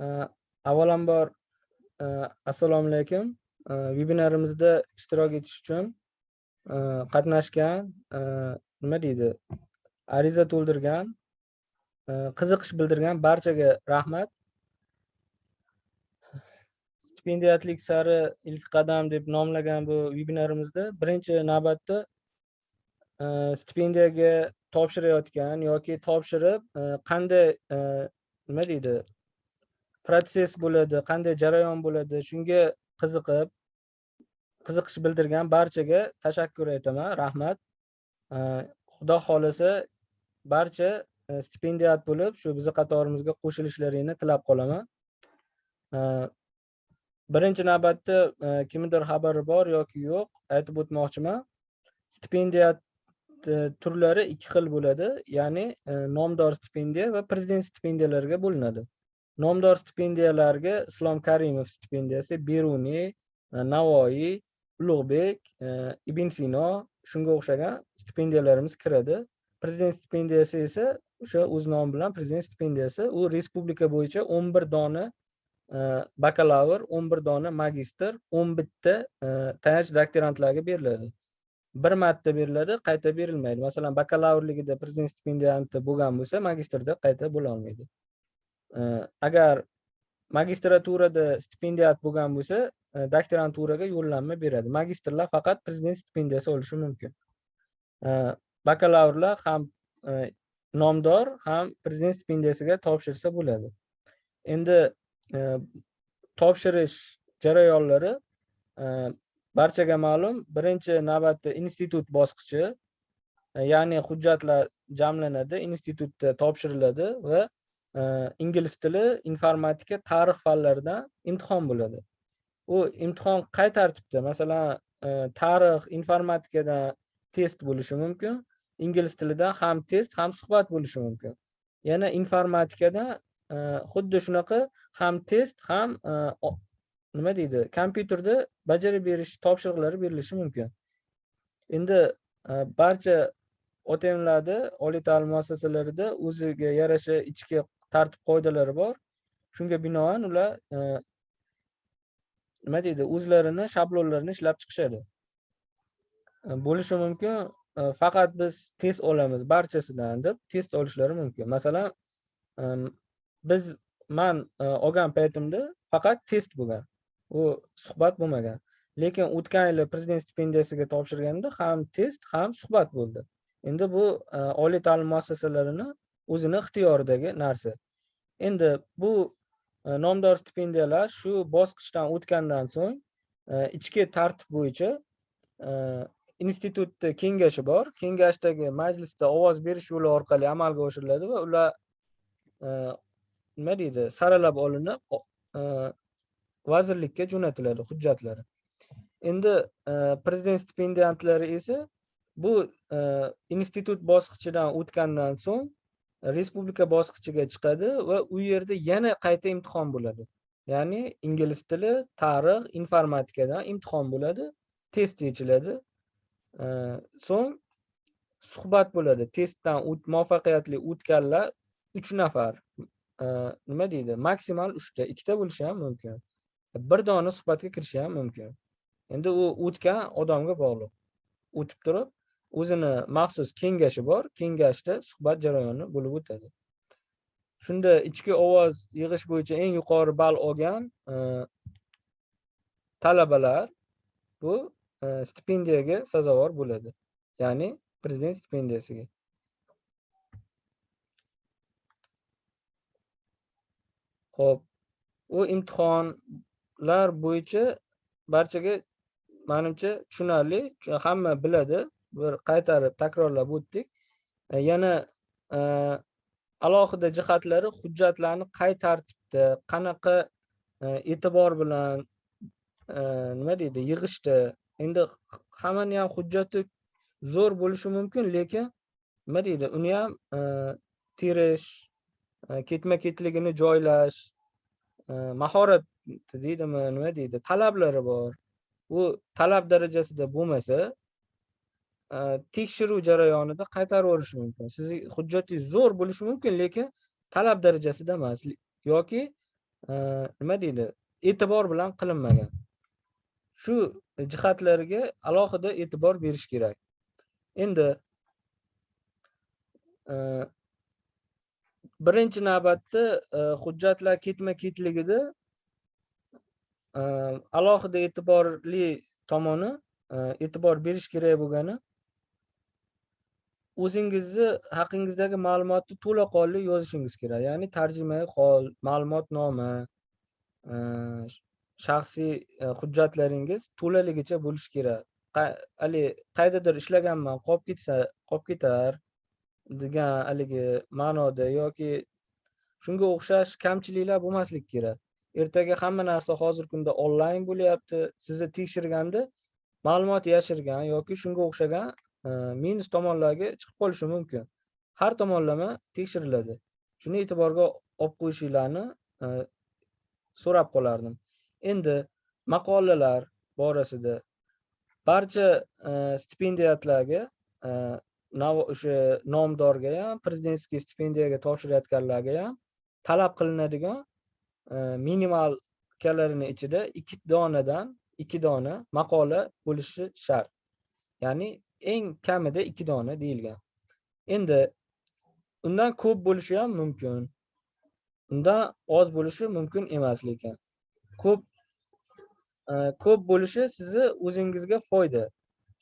Э, avvalambor э, assalomu alaykum. Э, vebinarimizda ishtirok etish uchun qatnashgan nima deydi ariza to'ldirgan e, qiziqish bildirgan barchaga rahmat. Stipendiyatlik sari ilk qadam deb nomlagan bu vebinarimizda birinchi navbatda e, stipendiyaga topshirayotgan yoki topshirib e, qanday nima deydi protsess bo'ladi qanday jarayon bo'ladi shunga qiziqib qiziqish bildirgan barchaga tashakkur aytaman rahmat. Xudo xohlasa barcha e, stipendiat bo'lib shu bizni qatorimizga qo'shilishlaringni tilab qolaman. Birinchi navbatda e, kimnidir xabari bor yoki yo'q aytib o'tmoqchiman. Stipendiyat e, turlari ikki xil bo'ladi ya'ni nomdor stipendiya va prezident stipendiyalarga bo'linadi. Nomdor stipendiyalarga islom karimov stipendiyasi beruniy e, navoiy ulug'bek e, ibn sino shunga o'xshagan stipendiyalarimiz kiradi. Prezident stipendiyasi esa o'sha o'z nomi bilan prezident stipendiyasi. U respublika bo'yicha o'n bir dona e, bakalavr o'n bir dona magistr o'n bitta tayanch doktorantlarga beriladi. Bir marta beriladi qayta berilmaydi. Masalan bakalavrligida prezident stipendianti bo'lgan bo'lsa magistrda qayta bo'lolmaydi agar magistraturada stipendiyat bo'lgan bo'lsa doktoranturaga yo'llanma beradi magistrlar faqat prezident stipendiyasi olishi mumkin bakalavrlar ham nomdor ham prezident stipendiyasiga topshirsa bo'ladi endi topshirish jarayonlari barchaga ma'lum birinchi navbatda institut bosqichi ya'ni hujjatlar jamlanadi institutda topshiriladi va ingliz tili informatika tarix fanlaridan imtihon bo'ladi u imtihon qay tartibda masalan tarix informatikadan test bo'lishi mumkin ingliz tilidan ham test ham suhbat bo'lishi mumkin yana informatikadan xuddi shunaqa ham test ham nima deydi kompyuterda bajarib berish topshiriqlari berilishi mumkin endi barcha otmlarda oliy ta'lim muassasalarida o'ziga yarasha ichki tartib qoidalari bor. Shunga binoan ular e, nima deydi o'zlarini shablonlarini ishlab chiqishadi. E, bo'lishi mumkin e, faqat biz test olamiz barchasidan deb test olishlari mumkin. Masalan biz man olgan paytimda faqat test bo'lgan. U suhbat bo'lmagan. Lekin o'tgan yili prezident stipendiyasiga topshirganda ham test ham suhbat bo'ldi. Endi bu oliy ta'lim muassasalarini o'zini ixtiyoridagi narsa. Endi bu e, nomdor stipendiyalar shu bosqichdan o'tgandan so'ng e, ichki tartib bo'yicha e, institutni kengashi bor. Kengashdagi majlisda ovoz berish yo'li orqali amalga oshiriladi va ular nima deydi saralab olinib vazirlikka jo'natiladi hujjatlari. Endi prezident stipendiantlari esa bu institut bosqichidan o'tgandan so'ng respublika bosqichiga chiqadi va u yerda yana qayta imtihon bo'ladi. Ya'ni ingliz tili tarix informatikadan imtihon bo'ladi test yechiladi. So'ng suhbat bo'ladi. Testdan muvaffaqiyatli o'tganlar uch nafar e, nima deydi maksimal uchta ikkita bo'lishi ham mumkin. Bir dona suhbatga kirishi ham mumkin. Endi u o'tgan odamga bog'liq. O'tib turib o'zini maxsus kengashi bor. Kengashda suhbat jarayoni bo'lib o'tadi. Shunda ichki ovoz yig'ish bo'yicha eng yuqori ball olgan e, talabalar bu e, stipendiyaga sazovor bo'ladi. Ya'ni prezident stipendiyasiga. Ho'p u imtihonlar bo'yicha barchaga manimcha tushunarli hamma biladi. Bir qaytarib takrorlab o'tdik. E, yana e, alohida jihatlari hujjatlarni qay tartibda qanaqa e, e'tibor bilan nima deydi yig'ishda endi hammani ham hujjati zo'r bo'lishi mumkin lekin nima deydi uni ham terish ketma ketligini joylash mahorat deydimi nima deydi talablari bor. U talab darajasida bo'lmasa Э, tekshiruv jarayonida qaytarib yuborishi mumkin. Sizni hujjatingiz zo'r bo'lishi mumkin lekin talab darajasida emas. Yoki e, nima deydi? E'tibor bilan qilinmagan. Shu jihatlarga alohida e'tibor berish kerak. Endi e, birinchi navbatda e, hujjatlar ketma ketligida alohida e'tiborli tomoni e'tibor berish kerak bo'lgani o'zingizni haqingizdagi ma'lumotni to'laqonli yozishingiz kerak. Ya'ni tarjimai hol ma'lumotnoma e, shaxsiy e, hujjatlaringiz to'laligicha bo'lishi kerak. Haligi qaydadir ishlaganman qolib ketsa qolib ketar degan haligi ma'noda yoki shunga o'xshash kamchiliklar bo'lmasligi kerak. Ertaga hamma narsa hozirgi kunda onlayn bo'lyapti. Sizni tekshirganda ma'lumot yashirgan yoki shunga o'xshagan Э, minus tomonlarga chiqib qolishi mumkin. Har tomonlama tekshiriladi. Shuni e'tiborga olib qo'yishinglarni e, so'rab qolardim. Endi maqolalar borasida barcha e, stipendiatlarga stipendiyatlarga o'sha nomdorga ham prezidentskiy stipendiyaga topshirayotganlarga ham talab qilinadigan e, minimal minimalkalarini ichida ikki donadan ikki dona maqola bo'lishi shart. Ya'ni eng kamida ikki dona deyilgan. Endi undan ko'p bo'lishi ham mumkin undan oz bo'lishi mumkin emas lekin ko'p e, ko'p bo'lishi sizni o'zingizga foyda.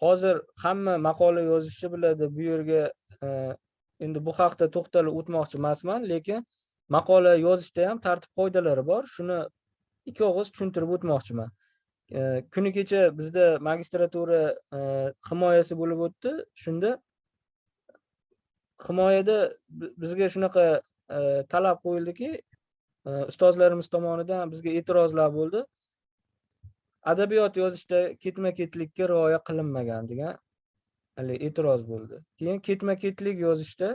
Hozir hamma maqola yozishni biladi bu yerga e, endi bu haqda to'xtalib o'tmoqchi emasman lekin maqola yozishda ham tartib qoidalari bor. Shuni ikki og'iz tushuntirib o'tmoqchiman. Kuni kecha bizda magistratura himoyasi bo'lib o'tdi. Shunda himoyada bizga shunaqa talab qo'yildiki ustozlarimiz tomonidan bizga e'tirozlar bo'ldi. Adabiyot yozishda ketma ketlikka rioya qilinmagan degan haligi e'tiroz bo'ldi. Keyin ketma ketlik yozishda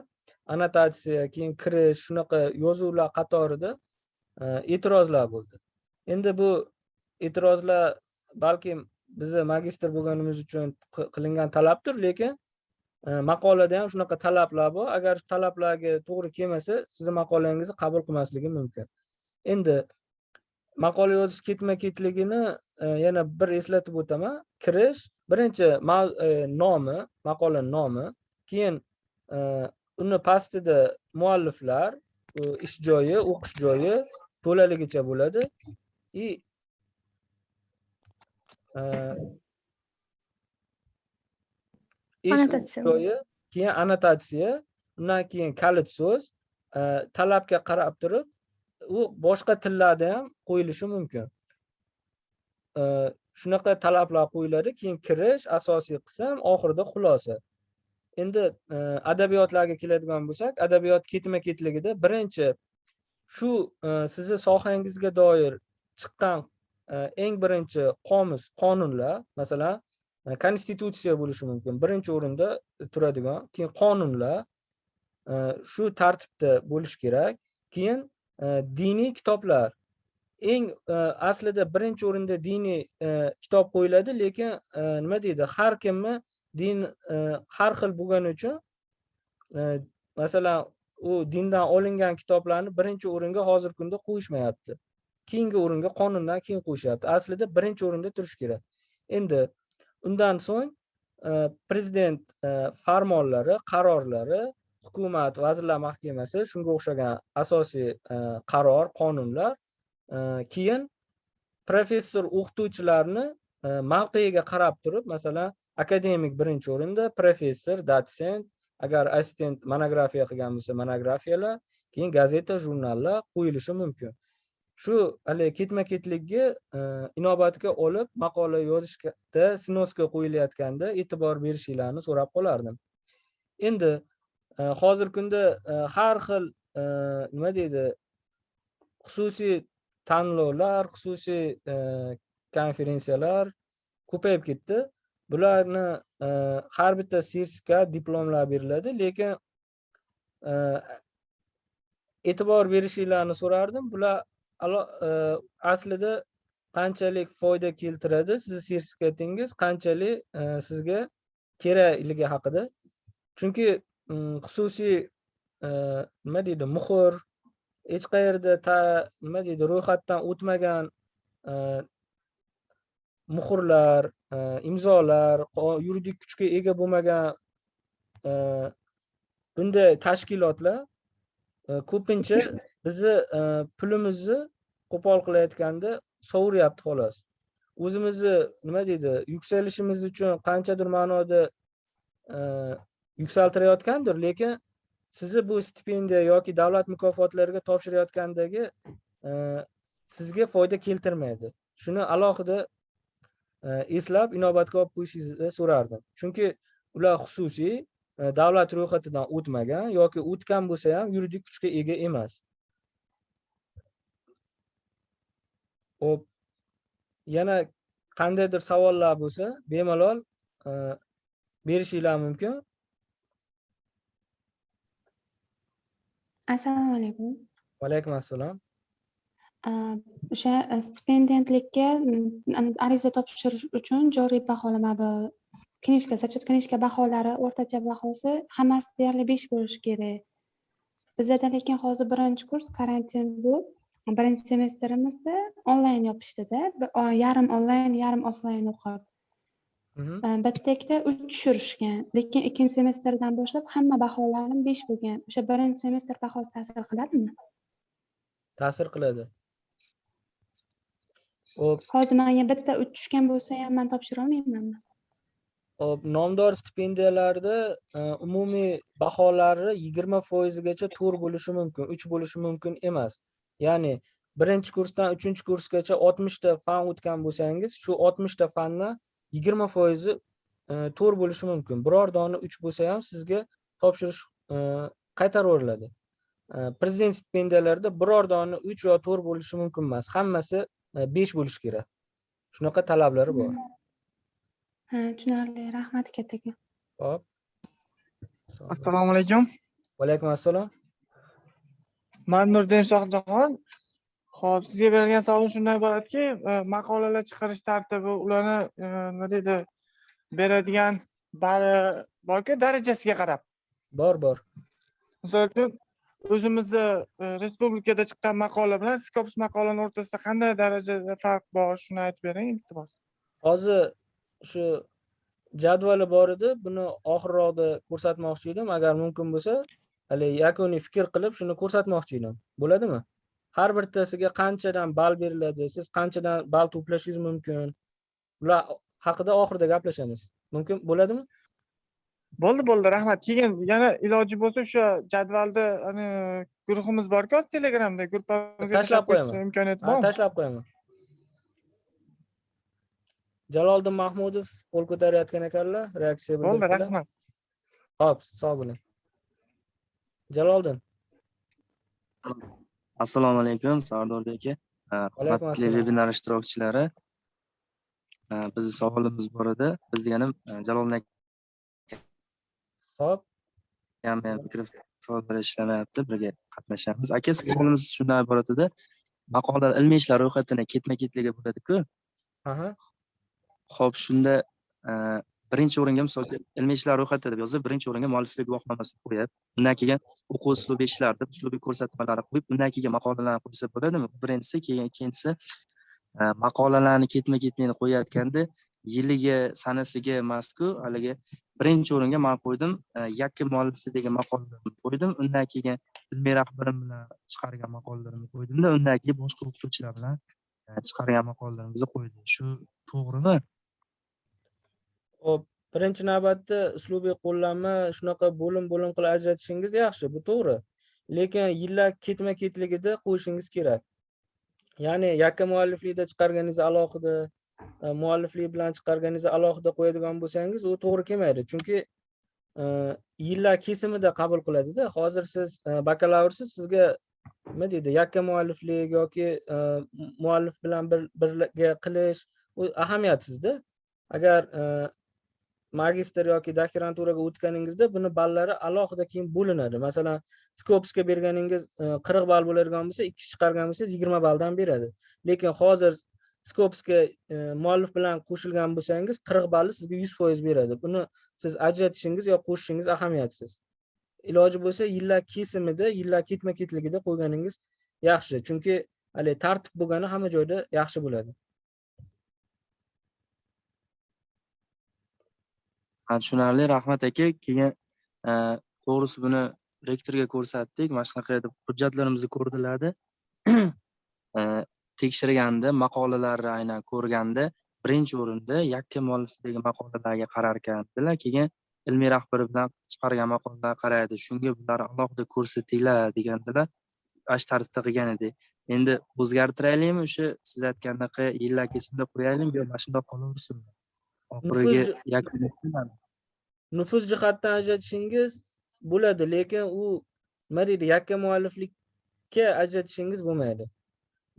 annotatsiya keyin kirish shunaqa yozuvlar qatorida e'tirozlar bo'ldi. Endi bu e'tirozlar balkim bizni magistr bo'lganimiz uchun qilingan talabdir lekin e, maqolada ham shunaqa talablar bor. Agar talablarga to'g'ri kelmasa sizni maqolangizni qabul qilmasligi mumkin. Endi maqola yozish ketma ketligini e, yana bir eslatib o'taman. Kirish birinchi e, nomi maqolani nomi keyin uni pastida mualliflar ish joyi o'qish joyi to'laligicha bo'ladi. И ish keyin annotatsiya undan keyin kalit so'z talabga qarab turib u boshqa tillarda ham qo'yilishi mumkin. Shunaqa talablar qo'yiladi keyin kirish asosiy qism oxirida xulosa. Endi adabiyotlarga keladigan bo'lsak adabiyot ketma ketligida birinchi shu sizni sohangizga doir chiqqan eng birinchi qomus qonunlar masalan e, konstitutsiya bo'lishi mumkin. Birinchi o'rinda turadigan keyin qonunlar e, shu tartibda bo'lishi kerak. Keyin e, diniy kitoblar. Eng aslida birinchi o'rinda diniy kitob qo'yiladi lekin nima deydi har kimni din har xil bo'lgani uchun masalan u dindan olingan kitoblarni birinchi o'ringa hozirgi kunda qo'yishmayapti. Keyingi o'ringa qonundan keyin qo'yishyapti aslida birinchi o'rinda turishi kerak. Endi undan so'ng e, prezident e, farmonlari qarorlari hukumat vazirlar mahkamasi shunga o'xshagan asosiy e, qaror qonunlar keyin professor o'qituvchilarni mavqeiga qarab turib masalan akademik birinchi o'rinda professor dotsent agar assistent monografiya qilgan bo'lsa monografiyalar keyin gazeta jurnallar qo'yilishi mumkin. Shu haligi ketma ketlikni e, inobatga olib maqola yozishda snoska qo'yilayotganda e'tibor berishinglarni so'rab qolardim. Endi e, hozirgi kunda e, har xil nima deydi xususiy tanlovlar xususiy konferensiyalar ko'payib ketdi. Bularni har bitta sertifikat diplomlar beriladi lekin e'tibor berishinglarni so'rardim. Bular aslida qanchalik foyda keltiradi sizni sertifikatingiz qanchalik e, sizga kerakligi haqida? Chunki xususiy e, nima deydi muhr hech qayerda nima deydi ro'yxatdan o'tmagan e, muhrlar e, imzolar yuridik kuchga ega bo'lmagan e, bunday tashkilotlar e, ko'pincha bizni e, pulimizni qo'pol qilayotganda sovuryapti xolos. O'zimizni nima deydi yuksalishimiz uchun qanchadir ma'noda e, yuksaltirayotgandir lekin sizni bu stipendiya yoki davlat mukofotlariga topshirayotgandagi e, sizga foyda keltirmaydi. Shuni alohida e, eslab inobatga olib qo'yishingizni so'rardim. Chunki ular xususiy e, davlat ro'yxatidan o'tmagan yoki o'tgan bo'lsa ham yuridik kuchga ega emas. Ho'p yana qandaydir savollar bo'lsa bemalol e, berishinglar mumkin. Assalomu alaykum. Va alaykum assalom Uh, o'sha uh, stipendiyantlikka ariza topshirish uchun joriy baholama bu knижка зачет knижка baholari o'rtacha bahosi hammasi deyarli besh bo'lishi kerak. Bizada lekin hozir birinchi kurs karantin bu birinchi semestrimizda onlayn yopishdida. Yarim onlayn yarim offlayn o'qib. Mhm. Uh, bitta ikkita uch tushirishgan. Lekin ikkinchi semestrdan boshlab hamma baholarim besh bo'lgan. O'sha birinchi semestr bahosi ta'sir qiladimi? Ta'sir qiladi. Ho'p hozir menga bitta uch tushgan bo'lsa ham man topshira olmaymanmi? Hop, nomdor stipendiyalarda e, umumiy baholari yigirma foizigacha to'rt bo'lishi mumkin uch bo'lishi mumkin emas ya'ni birinchi kursdan uchinchi kursgacha oltmishta fan o'tgan bo'lsangiz shu oltmishta fandan yigirma foizi e, to'rt bo'lishi mumkin. Biror dona uch bo'lsa ham sizga topshirish e, qaytarib yuboriladi. E, prezident stipendiyalarida biror dona uch yo to'rt bo'lishi mumkin emas. Hammasi besh bo'lishi kerak. Shunaqa talablari bor. Ha tushunarli. Rahmat kattakon hop. Assalomu alaykum. Va alaykum assalom man nurdin shohjahon ho'p sizga berilgan savol shundan iboratki e, maqolalar chiqarish tartibi ularni e, nima deydi beradigan bari borku darajasiga qarab. Bor bor. Misol uchun o'zimizni e, respublikada chiqqan maqola bilan skops maqolani o'rtasida qanday darajada farq bor shuni aytib bering iltimos. Hozir shu jadvali bor edi buni oxirroqda ko'rsatmoqchi edim. Agar mumkin bo'lsa hali yakuniy fikr qilib shuni ko'rsatmoqchi edim bo'ladimi? Har bittasiga qanchadan ball beriladi siz qanchadan ball to'plashingiz mumkin? Bular haqida oxirida gaplashamiz. Mumkin bo'ladimi? Bo'ldi bo'ldi. Rahmat. Keyin yana iloji bo'lsa o'sha jadvalda ani guruhimiz borku hozir telegramda gruppamizga Tashlab qo'yaman. imkoniyati Ha, bormi? tashlab qo'yaman. Jaloliddin mahmudov qo'l ko'tarayotgan ekanlar reaksiya bo'ldi rahmat. Hop sog' bo'ling jaloliddin assalomu alaykum sardorbek aka hurmatli vebinar ishtirokchilari. Uh, bizni savolimiz bor edi. Biz deganim uh, jaloliddin hop akam ham mikrofonlar ishlamayapti birga qatnashamiz. Aka savolimiz shundan iborat edi. Maqolalar ilmiy ishlar ro'yxatini ketma ketligi bo'ladiku. Aha. Ho'p shunda uh, birinchi o'ringa misol uchun ilmiy ishlar ro'yxati deb yozib birinchi o'ringa mualliflik guvohnomasini qo'yib undan keyin o'quv uslubiy ishlar deb uslubiy ko'rsatmalarni qo'yib undan keyin maqolalarni qo'ysa bo'ladimi? Birinchisi keyin ikkinchisi e, maqolalarni ketma ketlini qo'yayotganda yiliga sanasiga emasku haligi birinchi o'ringa man qo'ydim e, yakka yakka degan maqolalarni qo'ydim undan keyin ilmiy rahbarim bilan chiqargan maqolalarimni qo'ydimda undan keyin boshqa o'qituvchilar bilan e, chiqargan maqolalarimizni qo'ydik shu to'g'rimi? Hop, birinchi navbatda uslubiy qo'llanma shunaqa bo'lim bo'lim qilib ajratishingiz yaxshi bu to'g'ri. Lekin yillar ketma ketligida qo'yishingiz kerak. Ya'ni yakka mualliflikda chiqarganingiz alohida e, mualliflik bilan chiqarganingiz alohida qo'yadigan bo'lsangiz u to'g'ri kelmaydi. Chunki e, yillar kesimida qabul qiladida hozir siz e, bakalavrsiz sizga nima deydi yakka mualliflik yoki muallif bilan bir birga qilish u ahamiyatsizda agar magistr yoki doktoranturaga o'tganingizda buni ballari alohida keyin bo'linadi. Masalan skopsga berganingiz e, qirq ball bo'ladigan bo'lsa ikki chiqargan bo'lsangiz yigirma balldan beradi. Lekin hozir skopsga e, muallif bilan qo'shilgan bo'lsangiz qirq balli sizga yuz foiz beradi. Buni siz ajratishingiz yo qo'shishingiz ahamiyatsiz. Iloji bo'lsa yillar kesimida yillar ketma ketligida qo'yganingiz yaxshi. Chunki haligi tartib bo'lgani hamma joyda yaxshi bo'ladi. Tushunarli rahmat aka keyin e, to'g'risi buni rektorga ko'rsatdik. Mana shunaqa deb hujjatlarimizni ko'rdilarda e, tekshirganda maqolalarni aynan ko'rganda birinchi o'rinda yakka muallifdagi maqolalarga qarar ekandilar keyin ilmiy rahbari bilan chiqargan maqolalarga qaraydi. Shunga bular alohida ko'rsatinglar degandilar. Ana shu tarzda qilgan edik endi o'zgartiraylikmi o'sha siz aytgandaqa yillar kesimida qo'yaylikmi yo mana shundoq qolaversinmi? Oxiriga Nufuz- yakun nufuz jihatdan ajratishingiz bo'ladi lekin u nima deydi yakka mualliflikka ajratishingiz bo'lmaydi.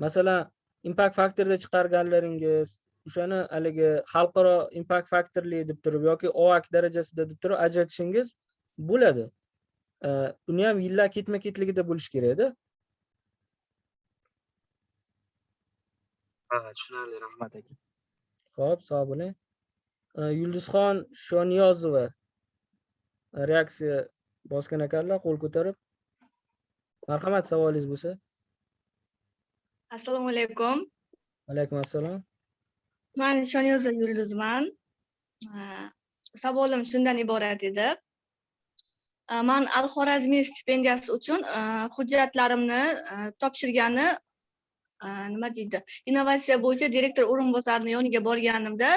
Masalan impact faktorda chiqarganlaringiz o'shani haligi xalqaro impact faktorli deb turib yoki oak darajasida deb turib ajratishingiz bo'ladi. Uni ham yillar ketma ketligida bo'lishi kerakda. Ha tushunarli rahmat aka. Ho'p sog' bo'ling yulduzxon shoniyozova. Reaksiya bosgan ekanlar qo'l ko'tarib. Marhamat savolingiz bo'lsa. Assalomu alaykum. Alaykum assalom. Man shoniyozova yulduzman. A, savolim shundan iborat edi. A, man al xorazmiy stipendiyasi uchun hujjatlarimni topshirgani nima deydi? Innovatsiya bo'yicha direktor o'rinbosarini yoniga borganimda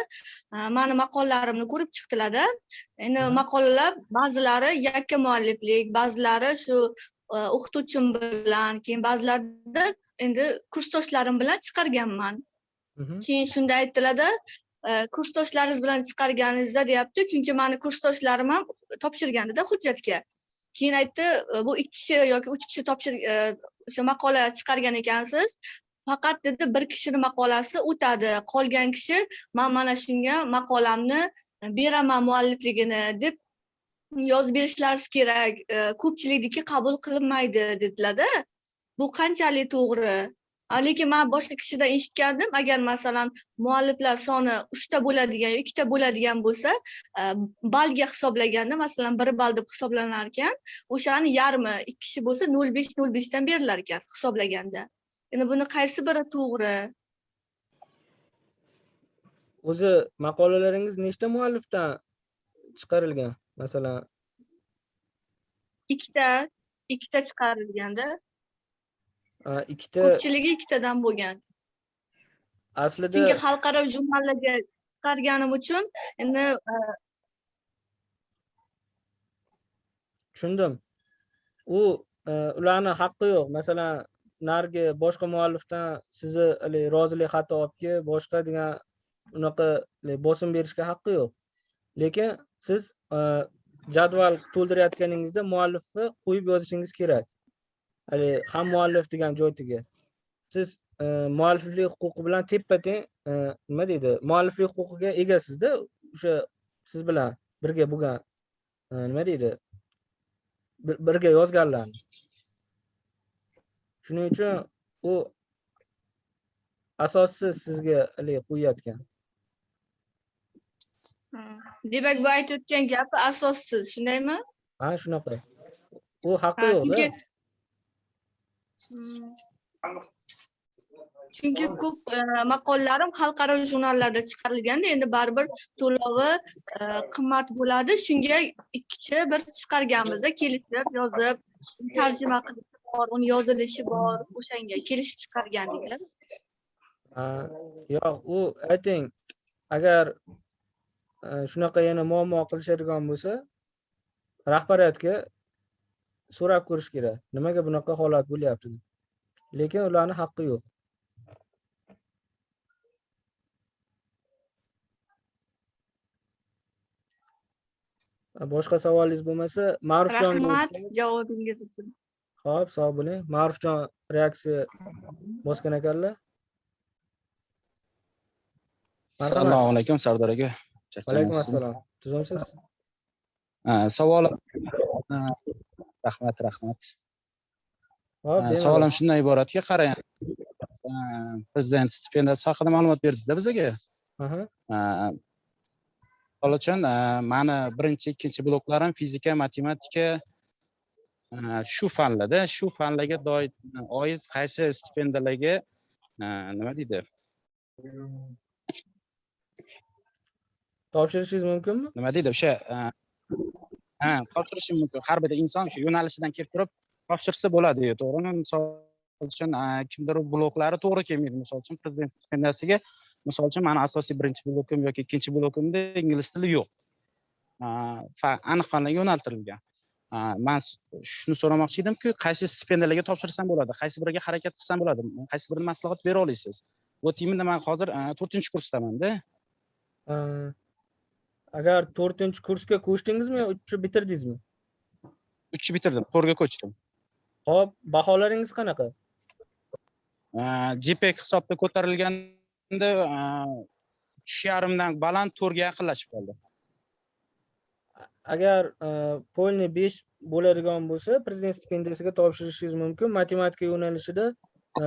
mani maqolalarimni ko'rib chiqdilarda. Endi maqolalar ba'zilari yakka mualliflik ba'zilari shu o'qituvchim bilan keyin ba'zilarida endi kursdoshlarim bilan chiqarganman. Keyin shunda aytdilarda kursdoshlaringiz bilan chiqarganingizda deyapti chunki mani kursdoshlarim ham topshirgandida hujjatga. Keyin aytdi bu ikki kishi yoki uch kishi topshir e, o'sha maqola chiqargan ekansiz faqat dedi bir kishini maqolasi o'tadi. Qolgan kishi man mana shunga maqolamni beraman muallifligini deb yozib berishlari kerak. E, ko'pchilikniki qabul qilinmaydi dedilarda. Bu qanchalik to'g'ri? Lekin man boshqa kishidan eshitgandim agar masalan mualliflar soni uchta bo'ladigan yo ikkita bo'ladigan bo'lsa e, balga hisoblaganda masalan bir ball deb hisoblanar ekan o'shani yarmi ikki kishi bo'lsa nol besh nol beshdan berilar ekan hisoblaganda. Endi buni qaysi biri to'g'ri? O'zi maqolalaringiz nechta muallifdan chiqarilgan? Masalan ikkita ikkita chiqarilganda ikkita ko'pchiligi ikkitadan bo'lgan. Aslida chunki xalqaro jurnallarga chiqarganim uchun endi tushundim. U e, ularni haqqi yo'q. Masalan narigi boshqa muallifdan sizni haligi rozilik xati olib kelib boshqa degan unaqa bosim berishga haqqi yo'q. Lekin siz e, jadval to'ldirayotganingizda muallifni qo'yib yozishingiz kerak. Haligi ham muallif degan joytiga. Siz e, mualliflik huquqi bilan teppa teng e, nima deydi? Mualliflik huquqiga egasizda o'sha siz bilan birga bo'lgan nima deydi? Birga yozganlarni. Shuning uchun u asossiz sizga haligi qo'yayotgan. Demak bu aytayotgan gapi asossiz shundaymi? Ha shunaqa. U haqqi yo'qda chunki Hmm. chunki ko'p e, maqolalarim xalqaro jurnallarda chiqarilganda endi baribir to'lovi e, qimmat bo'ladi. Shunga ikki kishi bir chiqarganmizda kelishib yozib tarjima qilishi bor uni yozilishi bor o'shanga kelishib chiqargandik Ha, yo'q u ayting agar e, shunaqa yana muammo qilishadigan bo'lsa rahbariyatga so'rab ko'rish kerak. Nimaga bunaqa holat bo'lyapti? Deb. lekin ularni haqqi yo'q. Boshqa savolingiz bo'lmasa ma'rufjon rahmat javobingiz uchun ho'p sog' bo'ling. Ma'rufjon reaksiya bosgan ekanlar. Assalomu alaykum sardor aka. Alaykum assalom Ha, savolim. Ha, rahmat rahmat. Savolim shundan iboratki qarang. Prezident stipendiyasi haqida ma'lumot berdida bizga. Aha. ha, mani birinchi ikkinchi bloklarim fizika matematika shu fanlarda shu fanlarga doid oid qaysi stipendiyalarga e, nima deydi? Topshirishingiz mumkinmi? Nima deydi o'sha e, ha topshirishi mumkin. Har bir inson shu yo'nalishidan kelib turib topshirsa bo'ladi to'g'rimi? Misol uchun e, kimdir bloklari to'g'ri kelmaydi. Misol uchun prezident stipendiyasiga misol uchun mani asosiy birinchi blokim yoki ikkinchi blokimda ingliz tili yo'q. E, aniq fanlarga yo'naltirilgan. E, man shuni so'ramoqchi edimki qaysi stipendiyalarga topshirsam bo'ladi qaysi biriga harakat qilsam bo'ladi qaysi birini maslahat bera olasiz. Вот именно man hozir to'rtinchi kursdamanda agar to'rtinchi kursga ko'chdingizmi uchni bitirdingizmi? Uchni bitirdim to'rtga ko'chdim. Hop baholaringiz qanaqa? Gpek hisobda ko'tarilganda uch yarimdan baland to'rtga yaqinlashib qoldi agar e, besh bo'ladigan bo'lsa prezident stipendiyasiga topshirishingiz mumkin. Matematika yo'nalishida e,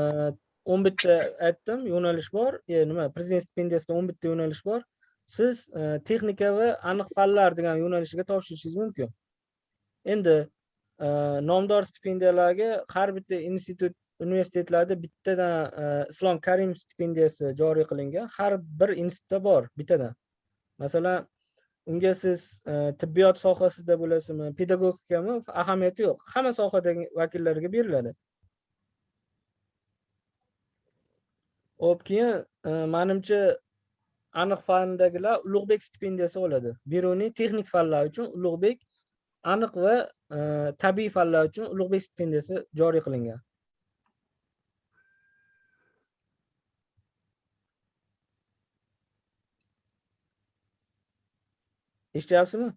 o'n bitta aytdim yo'nalish bor. E, nima prezident stipendiyasida o'n bitta yo'nalish bor. Siz e, texnika va aniq fanlar degan yo'nalishiga topshirishingiz mumkin. Endi e, nomdor stipendiyalarga har bitta institut universitetlarda bittadan islom karimov stipendiyasi joriy qilingan. Har bir institutda bor bittadan. Masalan unga siz e, tibbiyot sohasida bo'lasizmi pedagogikami ahamiyati yo'q. Hamma sohadagi vakillarga beriladi. Hop keyin e, manimcha aniq fandagilar ulug'bek stipendiyasi oladi. Beruniy texnik fanlar uchun ulug'bek aniq va e, tabiiy fanlar uchun ulug'bek stipendiyasi joriy qilingan. Eshityapsizmi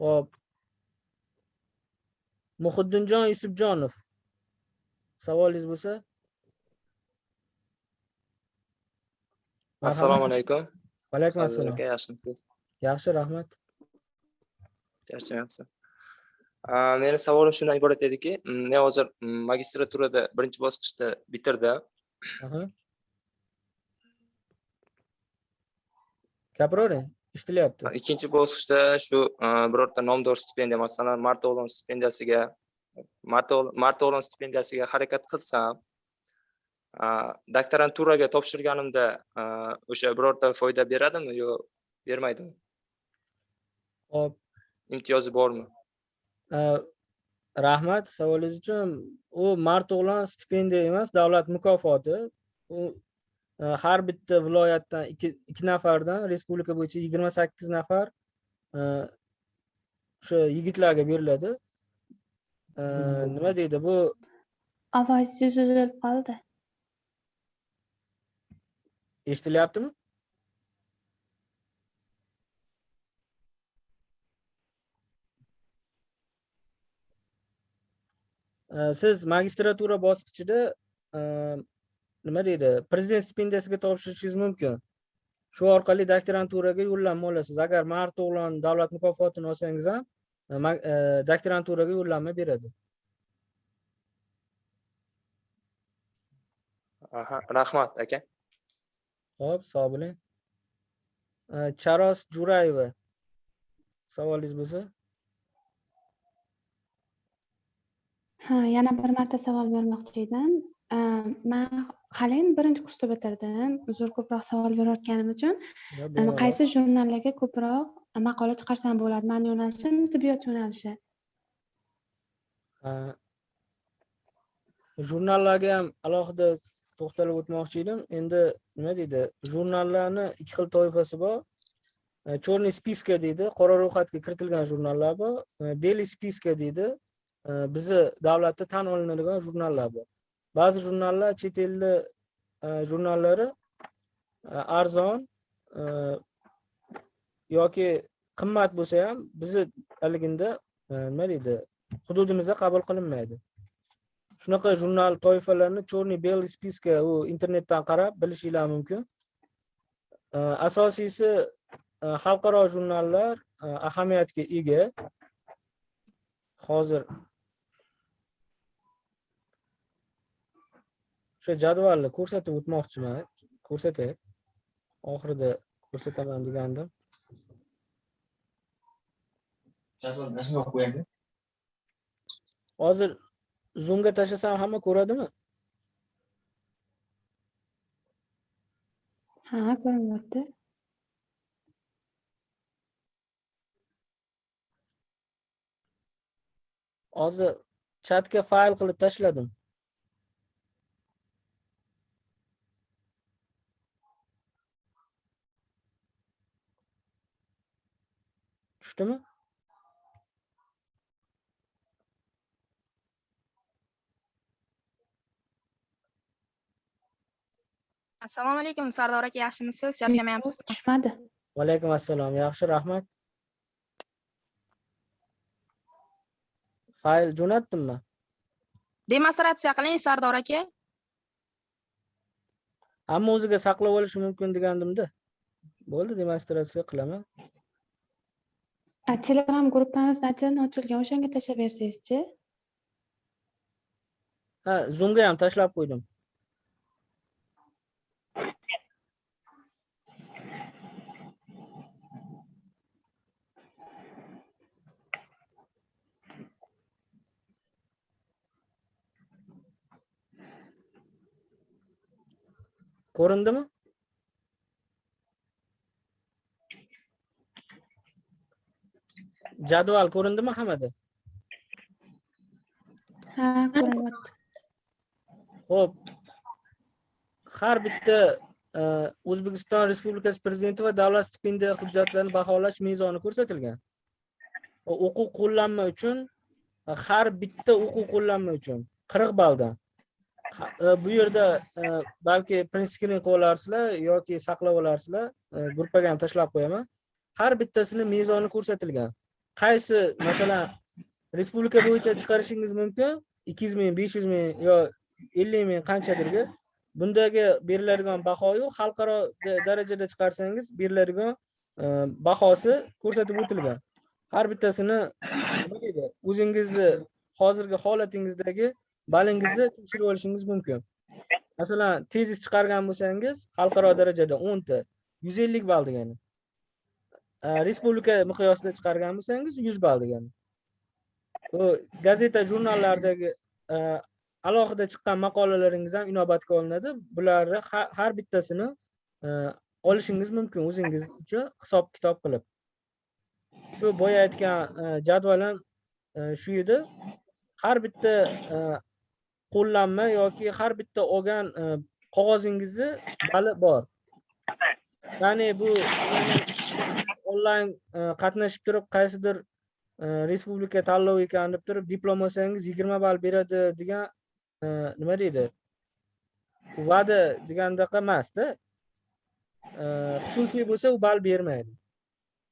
Xo'p. Muhiddinjon Yusufjonov. Savolingiz bo'lsa? assalomu alaykum Va alaykum assalom. yaxshimisiz Yaxshi, rahmat. charchamayapsiz meni savolim shundan iborat ediki men hozir magistraturada birinchi bosqichda bitirdim. Gapiravering, eshitilyapti. ikkinchi bosqichda shu birorta nomdor stipendiya masalan marto'g'lon stipendiyasiga Marto- marto'g'lon stipendiyasiga harakat qilsam doktoranturaga topshirganimda o'sha birorta foyda beradimi yo bermaydimi Xo'p, imtiyozi bormi rahmat. Savolingiz uchun u marto'g'lon stipendiya emas davlat mukofoti. U uh, har bitta viloyatdan ikki nafardan respublika bo'yicha yigirma sakkiz nafar uh, o'sha yigitlarga beriladi. Uh, nima deydi bu? Ovozingiz uzilib qoldi. Eshitilyaptimi siz magistratura bosqichida uh, nima deydi prezident stipendiyasiga topshirishingiz mumkin shu orqali doktoranturaga yo'llanma olasiz agar marto'g'lon davlat mukofotini olsangiz ham ma- uh, doktoranturaga yo'llanma beradi aha rahmat aka Xo'p, sog' bo'ling. Charos Jo'rayeva. Savolingiz bo'lsa? Ha yana bir marta savol bermoqchi edim A, man hali endi birinchi kursni bitirdim uzr ko'proq savol berayotganim uchun bemalol. qaysi jurnallarga ko'proq maqola chiqarsam bo'ladi mani yo'nalishim tibbiyot yo'nalishi jurnallarga ham alohida to'xtalib o'tmoqchi edim. Endi nima deydi? Jurnallarni ikki xil toifasi bor. Uh, Черный spiska deydi, qora ro'yxatga kiritilgan jurnallar bor. Uh, Белый spiska deydi. Bizni davlatda tan olinadigan jurnallar bor. Ba'zi jurnallar chet elli e, jurnallari e, arzon e, yoki qimmat bo'lsa ham bizni haliginda nima deydi hududimizda qabul qilinmaydi. Shunaqa jurnal toifalarini черный белый spiska u internetdan qarab bilishinglar mumkin. Asosiysi xalqaro jurnallar ahamiyatga ega. Hozir o'sha jadvalni ko'rsatib o'tmoqchiman. Ko'rsatay. Oxirida ko'rsataman degandim. Hozir zoomga tashlasam hamma ko'radimi? Ha ko'rinyapti hozir chatga fayl qilib tashladim tushdimi assalomu alaykum sardor aka yaxshimisiz charchamayapsiz tushmadi vaalaykum assalom yaxshi rahmat fayl jo'natdimmi demonstratsiya qiling sardor aka hamma o'ziga saqlab olishi mumkin degandimda bo'ldi demonstratsiya qilaman telegram gruppamizda отдельно ochilgan o'shanga tashlab bersangizchi ha zoomga ham tashlab qo'ydim ko'rindimi jadval ko'rindimi hammada ha ko'rinyapti Xo'p. Har bitta e, O'zbekiston Respublikasi Prezidenti va davlat stipendiya hujjatlarini baholash mezoni ko'rsatilgan. O'quv qo'llanma uchun e, har bitta o'quv qo'llanma uchun 40 balldan. E, Bu yerda balki print screen qilib olarsizlar yoki saqlab olarsizlar, gruppaga ham tashlab qo'yaman. Har bittasini mezoni ko'rsatilgan. Qaysi masalan respublika bo'yicha chiqarishingiz mumkin? 200 ming, 500 ming yo 50 ming qanchadirga? Bundagi beriladigan bahoyu xalqaro darajada chiqarsangiz beriladigan e, bahosi ko'rsatib o'tilgan. Har bittasini nima deydi? O'zingizni hozirgi holatingizdagi balingizni tekshirib olishingiz mumkin. Masalan tezis chiqargan bo'lsangiz xalqaro darajada 10 ta 150 ball degani. Э, respublika miqyosida chiqargan bo'lsangiz 100 ball degani. Bu gazeta jurnallardagi э, alohida chiqqan maqolalaringiz ham inobatga olinadi. Bularni har bittasini э, olishingiz mumkin o'zingiz uchun hisob kitob qilib. Shu boya aytgan e, jadvalim shu edi. Har bitta qo'llanma yoki har bitta olgan qog'ozingizni bali bor. Ya'ni bu onlayn e, qatnashib turib qaysidir e, respublika tanlovi ekan deb turib diplom olsangiz yigirma ball beradi degan e, nima deydi? Va'da degandaqa emasda xususiy bo'lsa u ball bermaydi.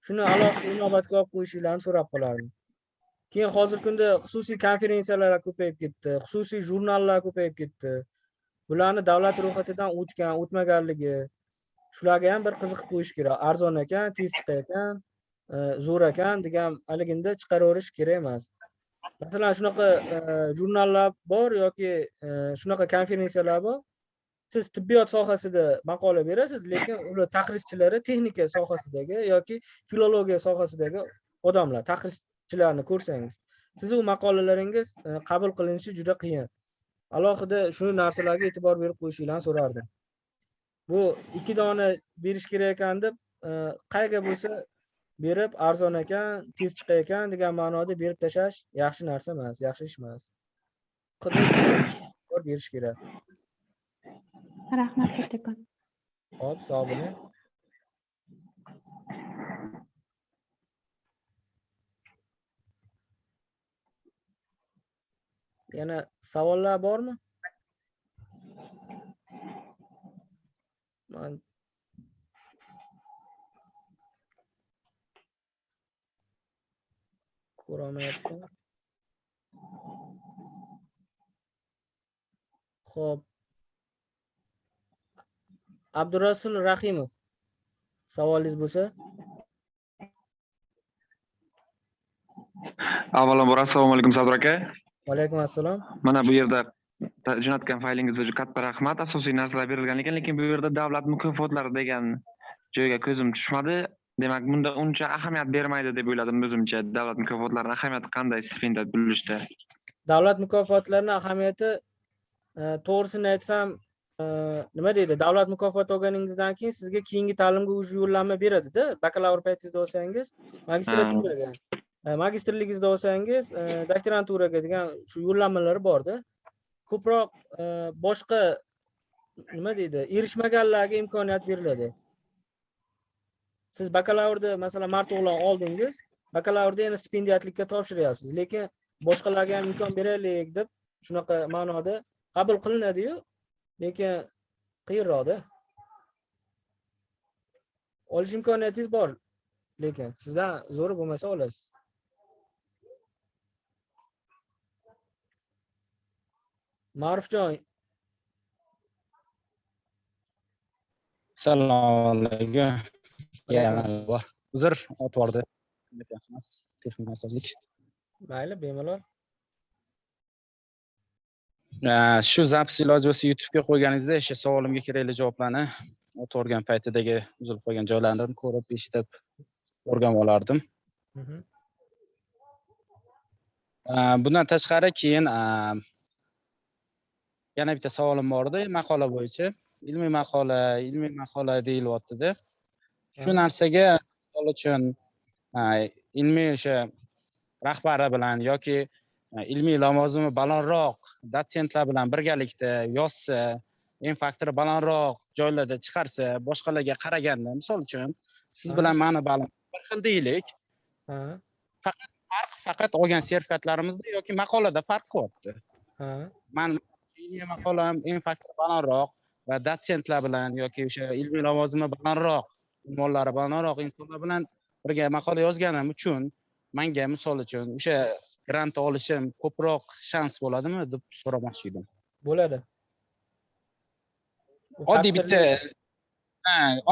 Shuni alohida inobatga olib qo'yishinglarni so'rab qolardim. Keyin hozirgi kunda xususiy konferensiyalar ko'payib ketdi xususiy jurnallar ko'payib ketdi. Bularni davlat ro'yxatidan o'tgan o'tmaganligi shularga ham bir qiziqib qo'yish kerak. Arzon ekan tez chiqayotgan e, zo'r ekan degan haliginda chiqaraverish kerak emas. Masalan shunaqa e, jurnallar bor yoki e, shunaqa konferensiyalar bor siz tibbiyot sohasida maqola berasiz lekin ular taqrizchilari texnika sohasidagi yoki filologiya sohasidagi odamlar taqrizchilarni ko'rsangiz sizni u maqolalaringiz qabul qilinishi juda qiyin. Alohida shu narsalarga e'tibor berib qo'yishinglarni so'rardim. Bu ikki dona berish kerak ekan deb e, qayerga bo'lsa berib arzon ekan tez chiqar ekan degan ma'noda berib tashlash yaxshi narsa emas yaxshi ish emas. Berish kerak. Rahmat kattakon. Hop sog' bo'ling. Yana savollar bormi man ko'rolmayapman ho'p abdurasul rahimov savolingiz bo'lsa? Avvalambor assalomu alaykum sardor aka. Vaalaykum assalom mana bu yerda jo'natgan faylingizga juda katta rahmat. Asosiy narsalar berilgan ekan lekin bu yerda davlat mukofotlari degan joyga ko'zim tushmadi. Demak bunda uncha ahamiyat bermaydi deb o'yladim o'zimcha. Davlat mukofotlarini ahamiyati qanday stipendiat bo'lishda davlat mukofotlarini ahamiyati e, to'g'risini aytsam e, nima deydi? Davlat mukofoti olganingizdan keyin sizga keyingi ta'limga уже yo'llanma beradida bakalavr paytingizda olsangiz magistraturaga e, magistrligingizda olsangiz doktoranturaga degan shu yo'llanmalari borda ko'proq e, boshqa nima deydi erishmaganlarga imkoniyat beriladi. Siz bakalavrni masalan mart o'g'lon oldingiz bakalavrda yana stipendiyatlikka topshiryapsiz lekin boshqalarga ham imkon beraylik deb shunaqa ma'noda qabul qilinadiyu lekin qiyinroqda olish imkoniyatingiz bor lekin sizdan zo'ri bo'lmasa olasiz. Ma'rufjon assalomu alaykum uzr otib yubordi texnik mayli bemalol. Shu zapis iloji bo'lsa youtubega qo'yganingizda o'sha savolimga kerakli javoblarni o'tib yuborgan paytidagi uzilib qolgan joylarini ko'rib eshitib o'rganib olardim Mhm. Bundan tashqari keyin yana bitta savolim bor edi maqola bo'yicha. Ilmiy maqola ilmiy maqola deyilyaptida. Shu narsaga misol uchun ilmiy o'sha rahbari bilan yoki ilmiy lavozimi balandroq dotsentlar bilan birgalikda yozsa en faktori balandroq joylarda chiqarsa boshqalarga qaraganda misol uchun siz bilan mani balim bir xil deylik. Ha. Farq faqat olgan sertifikatlarimizda yoki maqolada farq qilyapti man ilmiy maqolam en faktori balandroq va dotsentlar bilan yoki o'sha ilmiy lavozimi balandroq unvonlari balandroq insonlar bilan birga maqola yozganim uchun manga misol uchun o'sha grant olishim ko'proq shans bo'ladimi deb so'ramoqchi edim. Bo'ladi. Oddiy bitta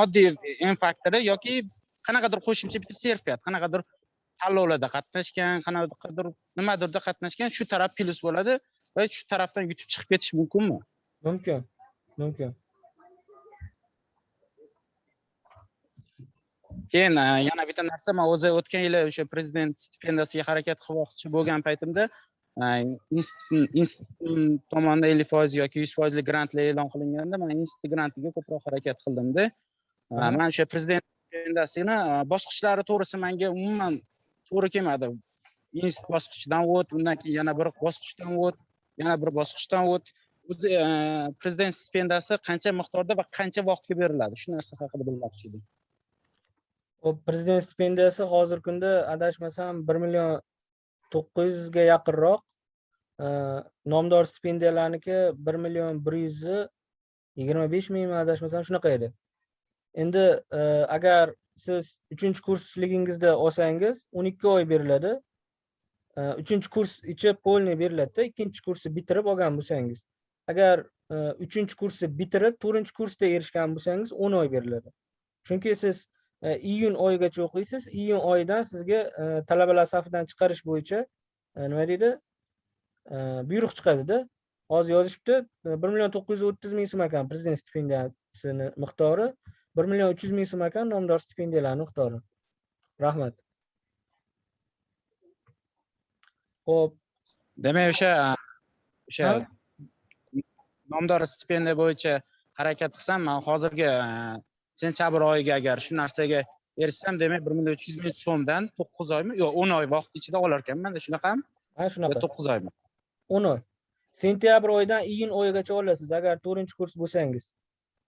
oddiy en faktori yoki qanaqadir qo'shimcha bitta sertifikat qanaqadir tanlovlarda qatnashgan qanaqadir nimadirda qatnashgan shu taraf plyus bo'ladi va shu tarafdan yutib chiqib ketish mumkinmi mumkin mumkin keyin e, yana bitta narsa man o'zi o'tgan yili o'sha prezident stipendiyasiga harakat qilmoqchi bo'lgan paytimda e, institut tomonidan ellik foiz yoki yuz foizli grantlar e'lon qilinganda man institut grantiga ko'proq harakat qildimda. E, man o'sha prezident stipendiyasini bosqichlari to'g'risi menga umuman to'g'ri kelmadi. Institut bosqichidan o't undan keyin yana bir bosqichdan o't yana bir bosqichdan o't o'zi e, prezident stipendiyasi qancha miqdorda va qancha vaqtga beriladi? Shu narsa haqida bilmoqchi edim. Hop, prezident stipendiyasi hozirgi kunda adashmasam bir million to'qqiz yuzga yaqinroq e, nomdor stipendiyalarniki bir million bir yuzi yigirma besh mingmi adashmasam shunaqa edi. Endi e, agar siz uchinchi kursligingizda olsangiz o'n ikki oy beriladi. Uchinchi kurs ichi полный beriladida ikkinchi kursni bitirib olgan bo'lsangiz agar e, uchinchi kursni bitirib to'rtinchi kursda erishgan bo'lsangiz o'n oy beriladi chunki siz e, iyun oyigacha o'qiysiz iyun oyidan sizga e, talabalar safidan chiqarish bo'yicha nima deydi? Buyruq chiqadida hozir yozishibdi bir million to'qqiz yuz o'ttiz ming so'm ekan prezident stipendiyasini miqdori bir million uch yuz ming so'm ekan nomdor stipendiyalarni miqdori. Rahmat. Ho'p demak o'sha o'sha Ha? nomdor stipendiya bo'yicha harakat qilsam man hozirgi e, sentyabr oyiga agar shu narsaga erishsam demak bir million uch yuz ming so'mdan to'qqiz oymi? Yo'q o'n oy vaqt ichida olar ekanmanda shunaqami ha shunaqa. To'qqiz oymi? o'n oy. Sentyabr oyidan iyun oyigacha olasiz agar to'rtinchi kurs bo'lsangiz.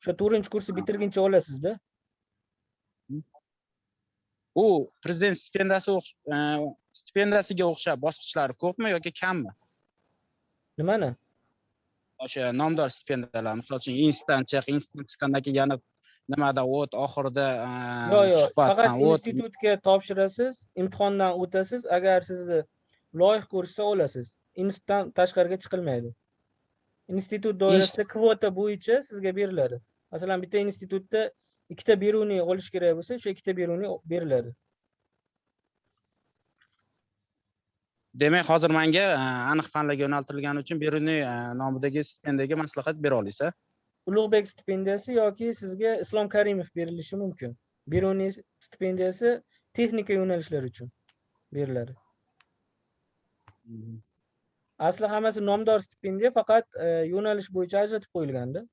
O'sha to'rtinchi kursni bitirguncha olasizda. U prezident stipendiyasi stipendiyasiga o'xshab bosqichlari ko'pmi yoki kammi? Nimani? O'sha nomdor stipendiyalar misol uchun institutdan chiq institutdan chiqqandan keyin yana nimada o't oxirida yo'q yo'q suhbatdan faqat institutga topshirasiz imtihondan o'tasiz agar sizni loyiq ko'rishsa olasiz. Institutdan tashqariga chiqilmaydi. Institut doirasida kvota bo'yicha sizga beriladi. Masalan bitta institutda ikkita beruniy olish kerak bo'lsa o'sha ikkita beruniy beriladi demak hozir manga e, aniq fanlarga yo'naltirilgani uchun beruniy e, nomidagi stipendiyaga maslahat bera olasiz ulug'bek stipendiyasi yoki sizga islom karimov berilishi mumkin. Beruniy stipendiyasi texnika yo'nalishlari uchun beriladi. Asli hammasi nomdor stipendiya faqat e, yo'nalish bo'yicha ajratib qo'yilganda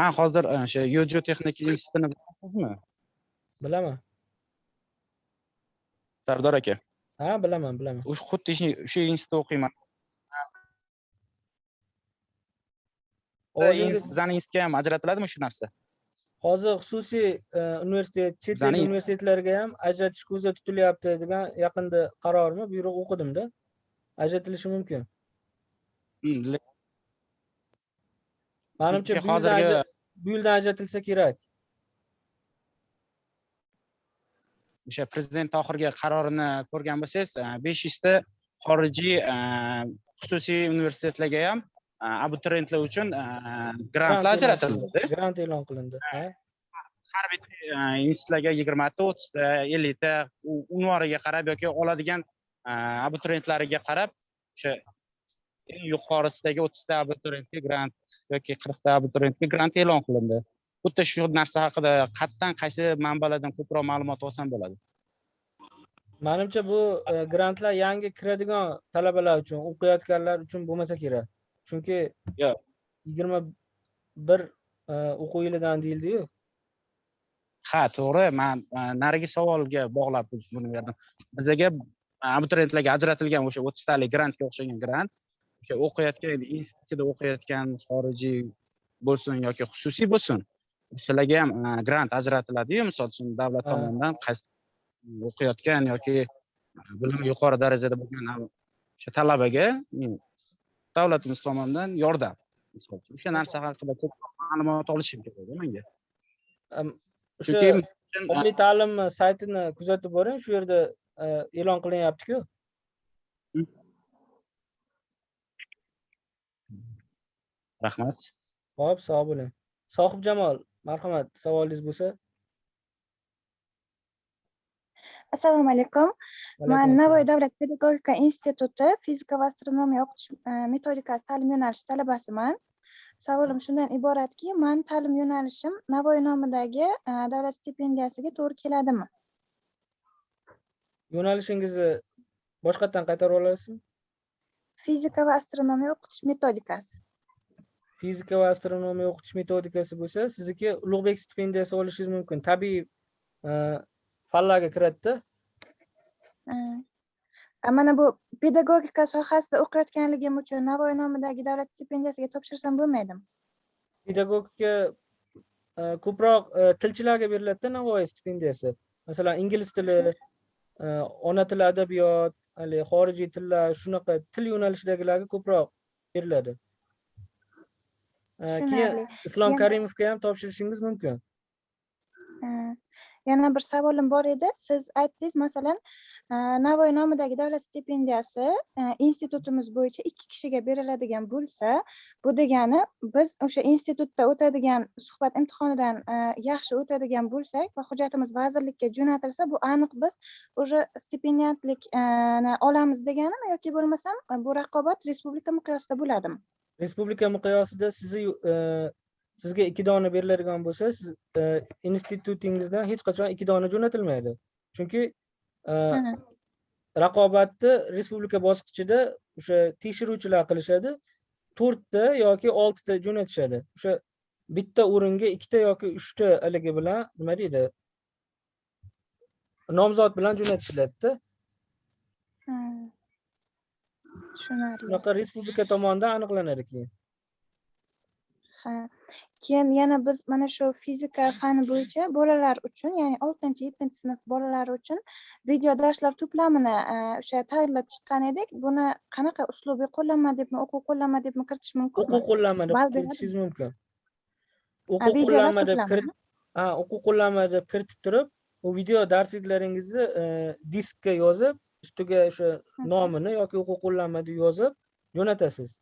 man hozir o'sha yojo texnika institutini bilasizmi? Bilaman sardor aka? Ha bilaman bilaman. O'sha xuddi o'sha institutda o'qiyman. Bizani institutga ham ajratiladimi shu narsa? Hozir xususiy e, universitet chet el universitetlariga ham ajratish ko'zda tutilyapti degan yaqinda qarormi? Buyruq o'qidimda. Ajratilishi mumkin. Hmm, manimcha bu yildan ajratilsa kerak o'sha prezident oxirgi qarorini ko'rgan bo'lsangiz e, besh yuzta xorijiy e, xususiy universitetlarga ham e, abituriyentlar uchun grantlar ajratildi. grant e'lon qilindi. Ha. Har bitta institutlarga yigirmata o'ttizta ellikta u- unvoniga qarab yoki oladigan abituriyentlariga qarab o'sha eng yuqorisidagi o'ttizta abituriyentga grant yoki qirqta abituriyentga grant e'lon qilindi xuddi shu narsa haqida qayerdan qaysi manbalardan ko'proq ma'lumot olsam bo'ladi? Manimcha bu e, grantlar yangi kiradigan talabalar uchun o'qiyotganlar uchun bo'lmasa kerak. Chunki Yo'q. yigirma bir e, o'quv yilidan deyildiyu. Ha to'g'ri. Man e, narigi savolga bog'lab buni berdim bizaga abituriyentlarga ajratilgan o'sha o'ttiztalik grantga o'xshagan grant o'sha o'qiyotgan institutida o'qiyotgan xorijiy bo'lsin yoki xususiy bo'lsin o'shalarga ham e, grant ajratiladiyu misol uchun davlat tomonidan qaysi o'qiyotgan yoki bilimi yuqori darajada bo'lgan a- o'sha talabaga davlatimiz tomonidan yordam. Misol uchun o'sha narsa haqida ko'proq ma'lumot olishim kerak manga Am, o'sha oliy ta'lim saytini kuzatib boring shu yerda e, e'lon qilinyaptiku. Rahmat. Ho'p sog' bo'ling. Sohibjamol marhamat savolingiz bo'lsa. Assalomu alaykum. Man navoiy davlat pedagogika instituti fizika va astronomiya o'qitish e, metodikasi ta'lim yo'nalishi talabasiman. Savolim shundan iboratki man ta'lim yo'nalishim navoiy nomidagi e, davlat stipendiyasiga to'g'ri keladimi? Yo'nalishingizni boshqatdan qaytarib olasizmi? Fizika va astronomiya o'qitish metodikasi fizika va astronomiya o'qitish metodikasi bo'lsa sizniki ulug'bek stipendiyasi olishingiz mumkin. Tabiiy e, fanlarga kiradida. Mana bu pedagogika sohasida o'qiyotganligim uchun navoiy nomidagi davlat stipendiyasiga topshirsam bo'lmaydimi? Pedagogika e, ko'proq e, tilchilarga beriladida navoiy stipendiyasi. Masalan ingliz tili ona tili adabiyot haligi xorijiy tillar shunaqa til yo'nalishidagilarga ko'proq beriladi keyin islom karimovga ham topshirishingiz mumkin yana bir savolim bor edi siz aytdingiz masalan navoiy nomidagi davlat stipendiyasi institutimiz bo'yicha ikki kishiga beriladigan bo'lsa bu degani biz o'sha institutda o'tadigan suhbat imtihonidan yaxshi o'tadigan bo'lsak va hujjatimiz vazirlikka jo'natilsa bu aniq biz уже stipendiyatlik e, ni olamiz deganimi yoki bo'lmasam bu raqobat respublika miqyosida bo'ladimi respublika miqyosida sizni e, sizga ikki dona beriladigan bo'lsa siz e, institutingizdan hech qachon ikki dona jo'natilmaydi. Chunki e, raqobatni respublika bosqichida o'sha tekshiruvchilar qilishadi. To'rtta yoki oltita jo'natishadi. O'sha bitta o'ringa ikkita yoki uchta haligi bilan nima deydi? Nomzod bilan jo'natishiladida. Tushunarli. Shunaqa respublika tomonidan aniqlanadi keyin. Ha keyin yana biz mana shu fizika fani bo'yicha bolalar uchun ya'ni oltinchi yettinchi sinf bolalari uchun video darslar to'plamini e, o'sha tayyorlab chiqqan edik. Buni qanaqa uslubiy qo'llanma debmi o'quv qo'llanma debmi kiritish mumkinmi? O'quv qo'llanma deb kiritishingiz mumkin. O'quv qo'llanma deb ha o'quv qo'llanma deb kiritib turib u video darsliklaringizni e, diskka yozib ustiga o'sha nomini yoki o'quv qo'llanma deb yozib jo'natasiz.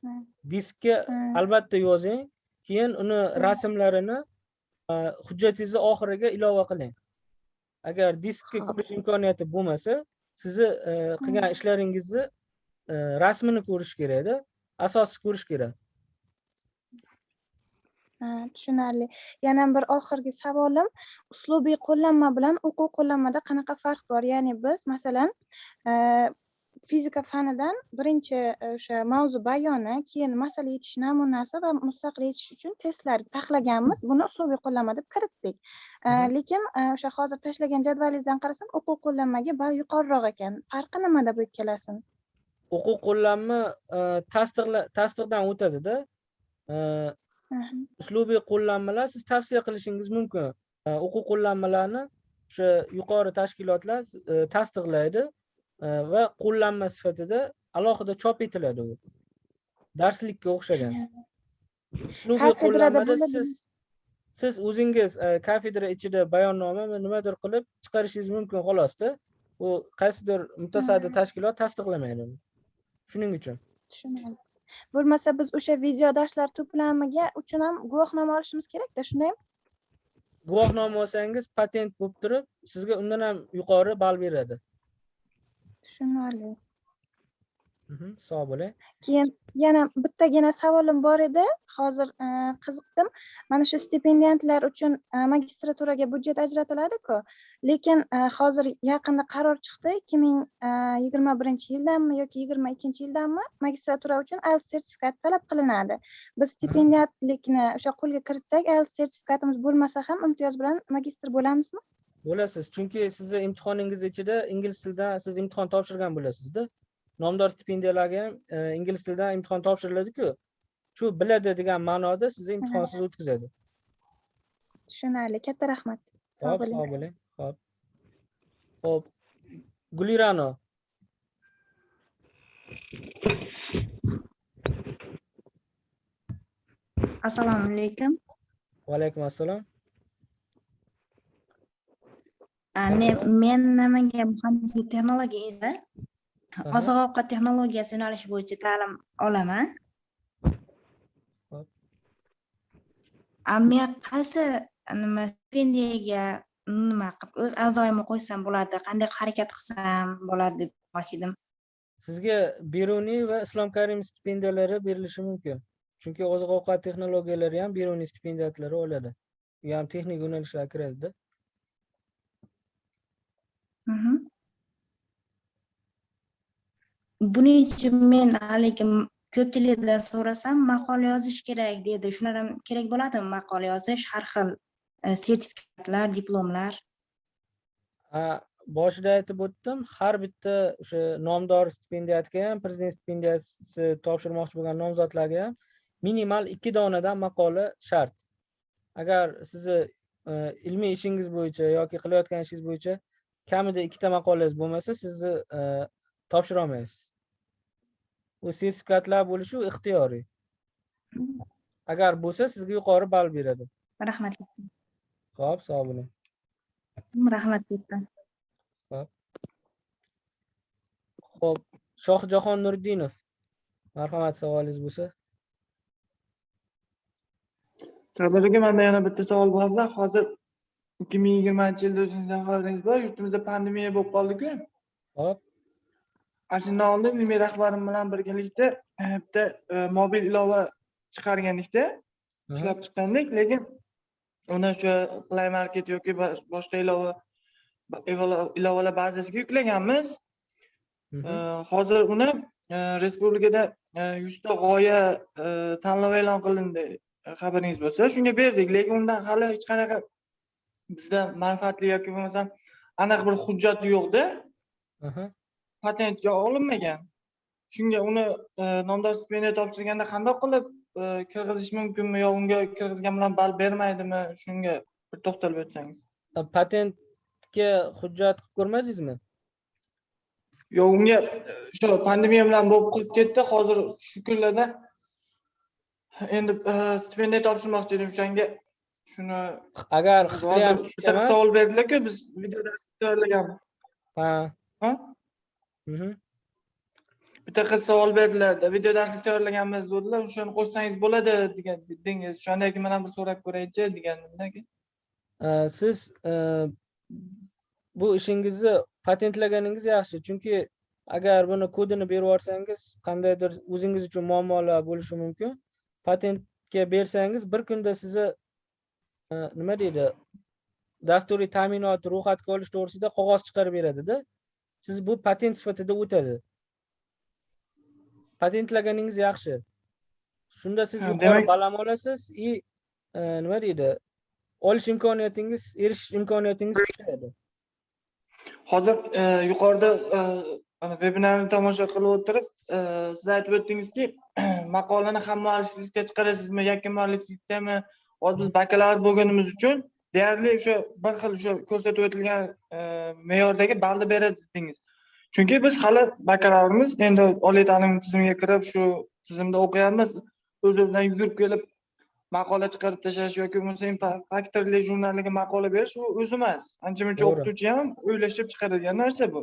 Diskka albatta yozing keyin uni rasmlarini e, hujjatingizni oxiriga ilova qiling. Agar diskga ko'rish imkoniyati bo'lmasa sizni e, qilgan ishlaringizni e, rasmini ko'rish kerakda asosi ko'rish kerak Ha, tushunarli. Yana bir oxirgi savolim uslubiy qo'llanma bilan o'quv qo'llanmada qanaqa farq bor? Ya'ni biz masalan e, fizika fanidan birinchi e, o'sha mavzu bayoni keyin masala yechish namunasi va mustaqil yechish uchun testlar taxlaganmiz. Buni uslubiy qo'llanma deb kiritdik. E, lekin o'sha hozir tashlagan jadvalingizdan qarasam o'quv qo'llanmaga ball yuqoriroq ekan. Farqi nimada bu ikkalasi o'quv qo'llanma tasdiqdan o'tadida. Uslubiy qo'llanmalar siz tavsiya qilishingiz mumkin. O'quv qo'llanmalarni o'sha yuqori tashkilotlar e, tasdiqlaydi e, va qo'llanma sifatida alohida chop etiladi u. Darslikka o'xshagan. Uslubiy qo'llanmada siz siz o'zingiz e, kafedra ichida bayonnoma nimadir qilib chiqarishingiz mumkin xolosda u qaysidir mutasaddi tashkilot tasdiqlamaydi uni. shuning uchun. Tushunarli bo'lmasa biz o'sha video darslar to'plamiga uchun ham guvohnoma olishimiz kerakda shundaymi guvohnoma olsangiz patent bo'lib turib sizga undan ham yuqori ball beradi. Tushunarli sog' bo'ling keyin yana bittagina savolim bor edi. Hozir e, qiziqdim. Mana shu stipendiantlar uchun e, magistraturaga byudjet ajratiladiku lekin e, hozir yaqinda qaror chiqdi. Ikki ming yigirma birinchi yildanmi yoki yigirma ikkinchi yildanmi magistratura uchun ielts sertifikati talab qilinadi. Biz stipendiatlikni o'sha qo'lga kiritsak ielts sertifikatimiz bo'lmasa ham imtiyoz bilan magistr bo'lamizmi? Bo'lasiz. Chunki sizni imtihoningiz ichida ingliz tilidan siz imtihon topshirgan bo'lasizda nomdor stipendiyalarga ham e, ingliz tilidan imtihon topshiriladiku shu biladi degan ma'noda sizni imtihonsiz o'tkazadi. Tushunarli. Katta rahmat. Sog' bo'ling. sog' bo'ling. Hop. Ho'p. Gulirano. Assalomu alaykum. Va alaykum assalom men namangan muhandislik texnologiyasida Aha. Oziq ovqat texnologiyasi yo'nalishi bo'yicha ta'lim olaman men qaysi nima stipendiyaga nima qilib o'z a'zoyimni qo'ysam bo'ladi qanday harakat qilsam bo'ladi deb edim sizga beruniy va islom karimov stipendiyalari berilishi mumkin. Chunki oziq ovqat texnologiyalari ham beruniy stipendiyatlari oladi. U ham texnik yo'nalishlarga kiradida. Mhm. Buning uchun men haligi ko'pchilikdan so'rasam maqola yozish kerak dedi. Shular ham kerak bo'ladimi maqola yozish? Har xil e, sertifikatlar diplomlar. Boshida aytib o'tdim har bitta o'sha nomdor stipendiyatga ham prezident stipendiyasi topshirmoqchi bo'lgan nomzodlarga ham minimal ikki donadan maqola shart. Agar sizni e, ilmiy ishingiz bo'yicha yoki qilayotgan ishingiz bo'yicha kamida ikkita maqolangiz bo'lmasa sizni e, topshirolmaysiz u sertifikatlar bo'lishi ixtiyoriy. Agar bo'lsa sizga yuqori ball beradi. Rahmat. Ho'p sog' bo'ling. Rahmat katta Hop. Shohjahon Nuriddinov. Marhamat, savolingiz bo'lsa. sardor aka manda yana bitta savol borda. Hozir ikki ming yigirmanchi yilda o'zingizdan xabaringiz bor. Yurtimizda pandemiya bo'lib qoldiku. Hop, oldin ilmiy rahbarim bilan birgalikda e, bitta e, mobil ilova chiqargandikda aha, ishlab chiqqandik. Lekin uni o'sha play market yoki boshqa ilova ilova- ilovalar bazasiga yuklaganmiz. E, hozir uni respublikada yuzta g'oya tanlovi e'lon qilindi xabaringiz bo'lsa. Shunga berdik. Lekin undan hali hech qanaqa bizda manfaatli yoki bo'lmasam aniq bir hujjat yo'qda aha. patent yo olinmagan shunga uni e, nomdor stipendiya topshirganda qandoq qilib e, kirg'izish mumkinmi yo unga kirgizgan bilan ball bermaydimi shunga bir to'xtalib o'tsangiz A, Patentga hujjat qilib ko'rmadingizmi? yo'q unga e, shu pandemiya bilan bo'lib qolib ketdi hozir shu kunlarda endi e, stipendiya topshirmoqchi edim o'shanga shuni Agar savol berdilarku biz video dars tayyorlaganmiz Ha. Bitta qiz savol berdilarda video darslik tayyorlaganmiz dedilar o'shani qo'shsangiz bo'ladi degan dedingiz o'shandan keyin man ham bir so'rab ko'raychi degandim aka A, Siz e, bu ishingizni patentlaganingiz yaxshi chunki agar buni kodini berib yuborsangiz qandaydir o'zingiz uchun muammolar bo'lishi mumkin. Patentga bersangiz bir kunda sizni e, nima deydi dasturiy ta'minot ro'yxatga olish to'g'risida qog'oz chiqarib beradida siz bu patent sifatida o'tadi. Patentlaganingiz yaxshi. Shunda siz yuqori balam olasiz и e, nima deydi? Olish imkoniyatingiz erishish imkoniyatingiz kuchayadi hozir e, yuqorida e, mana vebinarni tomosha qilib o'tirib siz aytib o'tdingizki maqolani ham mualliflikda chiqarasizmi yakka mualliflikdami hozir biz bakalavr bo'lganimiz uchun deyarli o'sha bir xil o'sha ko'rsatib o'tilgan e, me'yordagi ballni beradi dedingiz chunki biz hali bakalavrimiz endi oliy ta'lim tizimiga kirib shu tizimda o'qiyapmiz. O'z o'zidan yugurib kelib maqola chiqarib tashlash yoki bo'lmasa faktorli jurnaliga maqola berish u o'zi emas ancha muncha o'qituvchi ham o'ylashib chiqaradigan narsa bu.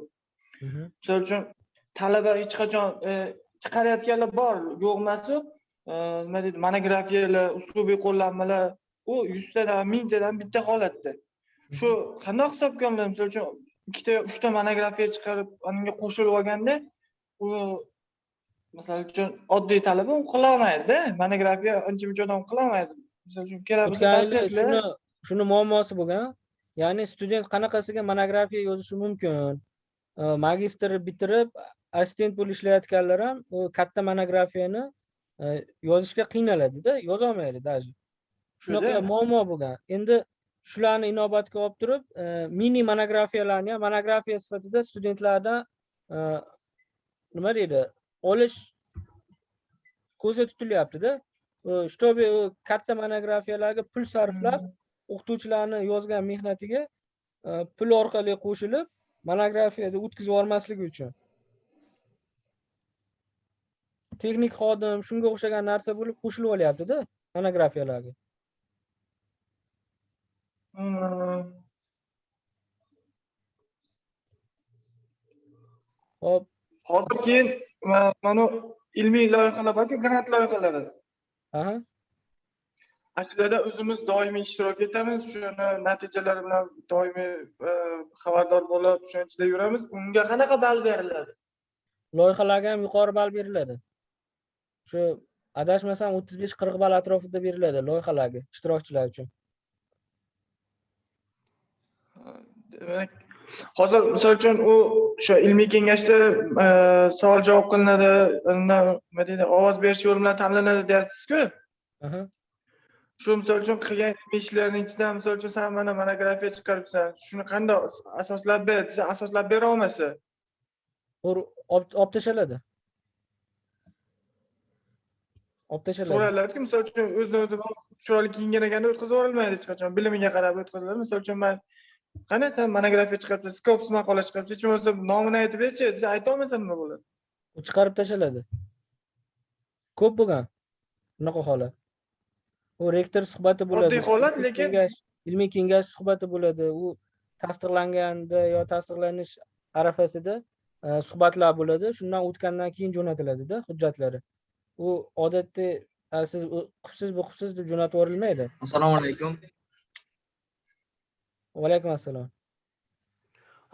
Mhm. misol uchun talaba hech qachon e, chiqarayotganlar bor yo'q emas u E, nima deydi monografiyalar uslubiy qo'llanmalar u yuztadan mingtadan bitta holatda. Shu qandoq hisobga olinadi misol uchun ikkita uchta monografiya chiqarib unga qo'shilib olganda u misol uchun oddiy talaba u qilolmaydida. Monografiya ancha muncha odam qilolmaydi. Misol uchun kerak bo'lsa shuni shuni muammosi bo'lgan. Ya'ni student qanaqasiga monografiya yozishi mumkin? Magistr bitirib assistent bo'lib ishlayotganlar ham u katta monografiyani yozishga qiynaladida yozolmaydi даже shunaqa muammo bo'lgan. Endi shularni inobatga olib turib e, mini monografiyalarni ham monografiya sifatida studentlardan e, nima deydi olish ko'zda tutilyaptida. Чтобы katta monografiyalarga pul sarflab o'qituvchilarni yozgan mehnatiga e, pul orqali qo'shilib monografiyada o'tkazib yubormasligi uchun. Texnik xodim shunga o'xshagan narsa bo'lib qo'shilib olyaptida monografiyalarga. Hmm. Hop. Hozir keyin ma- mana ilmiy loyihalar borku grant loyihalari. Aha. Ana shularda o'zimiz doimiy ishtirok etamiz. Shuni natijalari bilan doimiy e, xabardor bo'lib o'shani ichida yuramiz. Unga qanaqa ball beriladi? Loyihalarga ham yuqori ball beriladi. Shu adashmasam o'ttiz besh qirq ball atrofida beriladi loyihalarga ishtirokchilar uchun demak hozir misol uchun u o'sha ilmiy kengashda e, savol javob qilinadi nima deydi ovoz berish yo'li bilan tanlanadi deyapsizku. Shu misol uchun qilgan ilmiy ishlarni ichidan misol uchun san mana monografiya chiqaribsan shuni qanday asoslab ber desa asoslab bera olmasa. Olib tashladi olib tashladi so'raladiki misol uchun o'zini o'zi chiroyli kiyingan ekanda o'tkazib yuborilmaydi hech qachon bilimiga qarab o'tkaziladi. Misol uchun man qani sen monografiya chiqaribsan skops maqola chiqaribsan hech bo'lmasa nomini aytib berchi desa aytolmasam nima bo'ladi? U chiqarib tashladi ko'p bo'lgan. Bunaqa holat. U rektor suhbati bo'ladi. Oddiy holat, lekin- ilmiy kengash suhbati bo'ladi. U tasdiqlanganda yo tasdiqlanish arafasida e, suhbatlar bo'ladi. Shundan o'tgandan keyin jo'natiladida hujjatlari. U odatda "Ha, siz qilibsiz bu qilibsiz deb jo'natib yuborilmaydi. Assalomu alaykum va alaykum assalom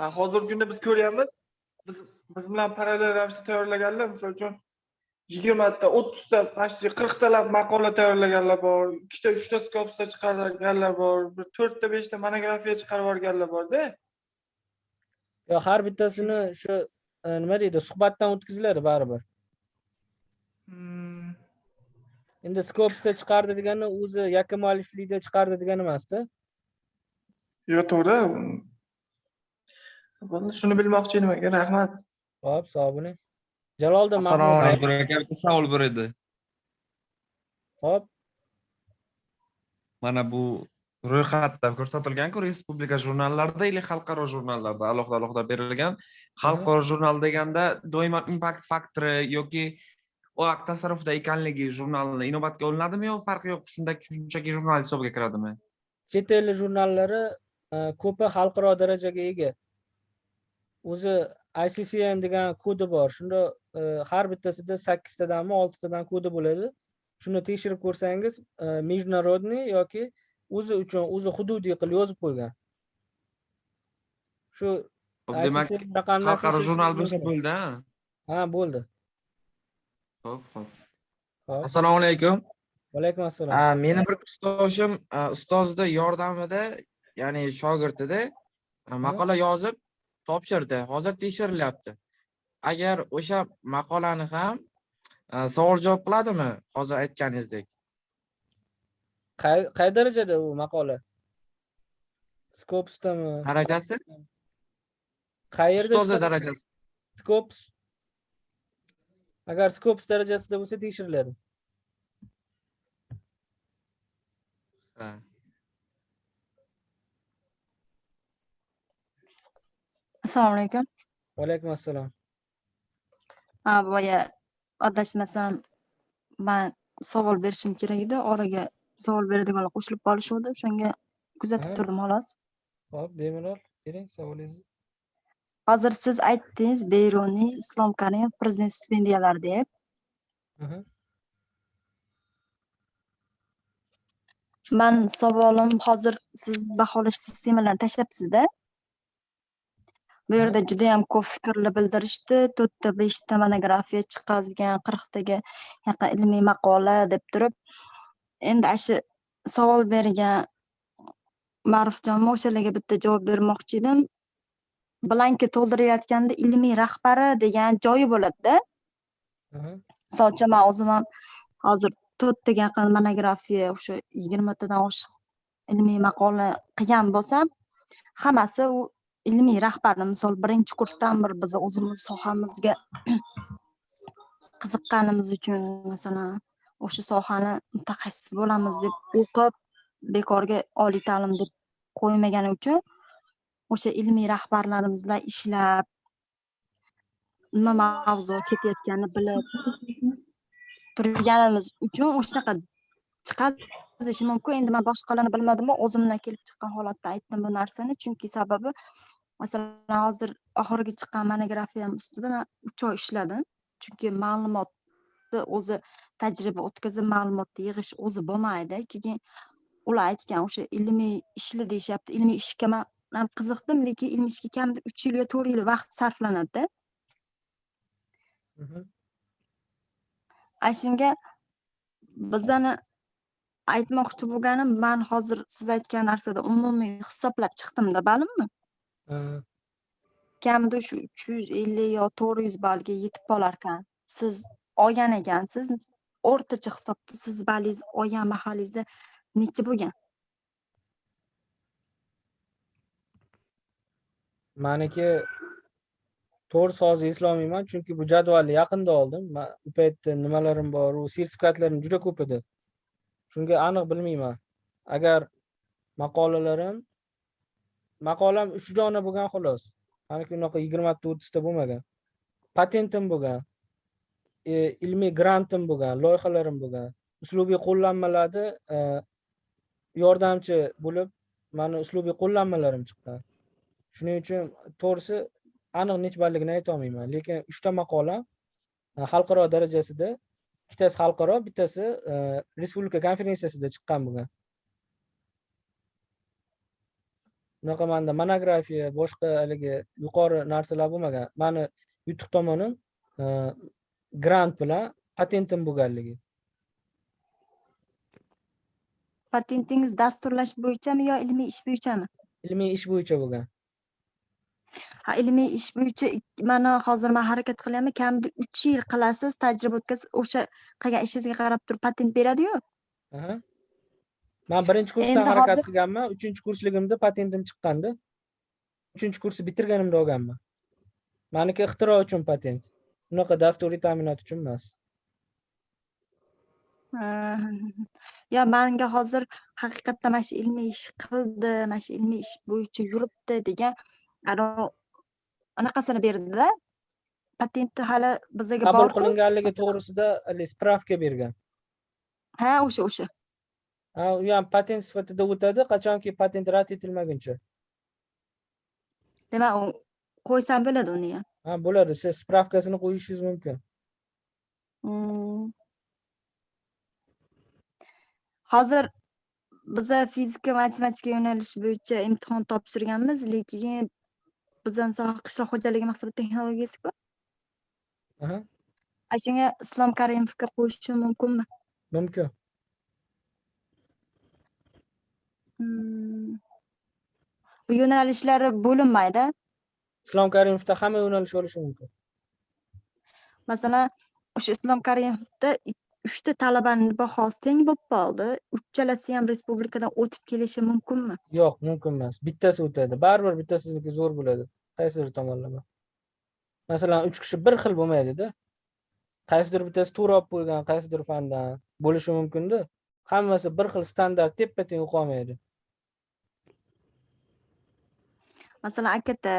hozirgi kunda biz ko'ryapmiz. Biz biz bilan parallel ravishda tayyorlaganlar misol uchun yigirmata o'ttizta почти qirqtalab maqola tayyorlaganlar bor ikkita uchta skopsda chiqarganlar bor bir to'rtta beshta monografiya chiqarib yuborganlar borda. Yo har bittasini shu e, nima deydi suhbatdan o'tkaziladi baribir. Hmm. endi skopsda chiqardi degani o'zi yakka mualliflikda chiqardi degani emasda yo'q to'g'ri. Bo'ldi, shuni bilmoqchi edim. Aka rahmat. Hop sog' bo'ling. Jaloliddin assalomu alaykum. Aka bitta savol bor edi. Hop. Mana bu ro'yxatda ko'rsatilganku respublika jurnallarida или xalqaro jurnallarda alohida alohida berilgan. Xalqaro jurnal deganda doimo impact faktori yoki u akt tasarrufida ekanligi jurnalni inobatga olinadimi yo farqi yo'q? Shunday shunchaki jurnal hisobiga kiradimi? Chet ellik jurnallari ko'pi xalqaro darajaga ega. O'zi iccn degan kodi bor. Shunda e, har bittasida sakkiztadanmi oltitadan kodi bo'ladi. Shuni tekshirib ko'rsangiz e, международный yoki o'zi uchun o'zi hududiy qilib yozib qo'ygan. Shu demak xalqaro jurnal bo'lsa bo'ldi ha bo'ldi. Ho'p ho'p assalomu alaykum. Vaalaykum assalom meni bir kursdoshim a, ustozni yordamida ya'ni shogirdida a, maqola yozib topshirdi. Hozir tekshirilyapti. Agar o'sha maqolani ham a, savol javob qiladimi hozir aytganingizdek? Qay qay darajada u maqola? Skopsdami darajasi? Qayerda chiqadi? darajasi. Skops. Agar skops darajasida bo'lsa tekshiriladi Ha. Assalomu alaykum. Vaalaykum assalom ha boya adashmasam man savol berishim kerak edi. Oraga savol beradiganlar qo'shilib qolishuvdi. O'shanga kuzatib turdim xolos. Hop bemalol. Bering savolingizni. Hozir siz aytdingiz beruniy islom karimov prezident stipendiyalari deb. Man savolim hozir siz baholash sistemalarini tashlabsizda bu yerda judayam ko'p fikrlar bildirishdi. To'rtta beshta monografiya chiqazgan qirqtaga yaqin ilmiy maqola deb turib endi ana shu savol bergan ma'rufjon o'shalarga bitta javob bermoqchi edim. Blankka to'ldirilayotganda ilmiy rahbari degan joyi bo'ladida. Misol uchun man o'zim ham hozir to'rttaga yaqin monografiya o'sha yigirmatadan oshiq ilmiy maqola qilgan bo'lsam hammasi u ilmiy rahbarni misol birinchi kursdan bir biz o'zimiz sohamizga qiziqqanimiz uchun masalan o'sha sohani mutaxassis bo'lamiz deb o'qib bekorga oliy ta'lim deb qo'ymagani uchun o'sha ilmiy rahbarlarimiz bilan ishlab nima mavzu ketayotganini bilib turganimiz uchun o'shanaqa chiqazishi mumkin. Endi man boshqalarni bilmadimu o'zimdan kelib chiqqan holatda aytdim bu narsani. Chunki sababi masalan hozir oxirgi chiqqan monografiyam ustida man uch oy ishladim. Chunki ma'lumotni o'zi tajriba o'tkazib ma'lumotni yig'ish o'zi bo'lmaydi. Keyin ular aytgan o'sha ilmiy ishli deyishyapti. Ilmiy ishga man ham qiziqdim lekin ilmiy ishga kamida uch yil yo to'rt yil vaqt sarflanadida. Mhm. ana shunga bizani aytmoqchi bo'lganim man hozir siz aytgan narsada umumiy hisoblab chiqdimda ma'lummi Kamida shu uch yuz ellik yo to'rt yuz ballga yetib qolarkan. Siz olgan ekansiz o'rtacha hisobda siz ballingiz olgan mahallingizda necha bo'lgan? Maniki to'rt sozi eslolmayman chunki bu jadvalni yaqinda oldim. Man u paytda nimalarim bor u sertifikatlarim juda ko'p edi. Shunga aniq bilmayman. Agar maqolalarim maqolam uch dona bo'lgan xolos. Maniki unaqa yigirmata o'ttizta bo'lmagan. Patentim bo'lgan. E, ilmiy grantim bo'lgan loyihalarim bo'lgan. Uslubiy qo'llanmalarda e, yordamchi bo'lib mani uslubiy qo'llanmalarim chiqqan shuning uchun to'g'risi aniq necha balligini aytolmayman lekin uchta maqolam e, xalqaro darajasida ikkitasi xalqaro bittasi e, respublika konferensiyasida chiqqan bo'lgan. Unaqa manda monografiya boshqa haligi yuqori narsalar bo'lmagan. Mani yutuq tomonim e, grant bilan patentim bo'lganligi. Patentingiz dasturlash bo'yichami yo ilmiy ish bo'yichami? Ilmiy ish bo'yicha bo'lgan. Ha ilmiy ish bo'yicha mana hozir man harakat qilyapman. Kamida uch yil qilasiz tajriba o'tkazib o'sha qilgan ishingizga qarab turib patent beradiyu. Man birinchi kursdan harakat qilganman. Uchinchi kursligimda patentim chiqqanda uchinchi kursni bitirganimda olganman. Maniki ixtiro uchun patent. Unaqa dasturiy ta'minot uchun emas. Yo manga hozir haqiqatdan mana shu ilmiy ish qildi mana shu ilmiy ish bo'yicha yuribdi degan anaqasini berdida. Patentni hali bizaga qabul qilinganligi to'g'risida spravka bergan. Ha o'sha o'sha. ha u ham patent sifatida o'tadi qachonki patent rad etilmaguncha demak u qo'ysam bo'ladi uni ham ha bo'ladi siz spravkasini qo'yishingiz mumkin hozir biza fizika matematika yo'nalishi bo'yicha imtihon topshirganmiz lekin bizani soha qishloq xo'jaligi mahsulot texnologiyasiku ana shunga islom karimovga qo'shishim mumkinmi mumkin Hmm. bu yo'nalishlari bo'linmaydi. Islom karimovda hamma yo'nalish bo'lishi mumkin. Masalan o'sha islom karimovda uchta talabani bahosi teng bo'lib qoldi. Uchalasi ham respublikadan o'tib kelishi mumkinmi? Yo'q mumkin emas. Bittasi o'tadi. Baribir bittasizniki zo'r bo'ladi. Qaysidir tomonlama. Masalan uch kishi bir xil bo'lmaydida qaysidir bittasi to'g'ri olib qo'ygan qaysidir fandan bo'lishi mumkinda. Hammasi bir xil standart teppa teng o'qolmaydi masalan akata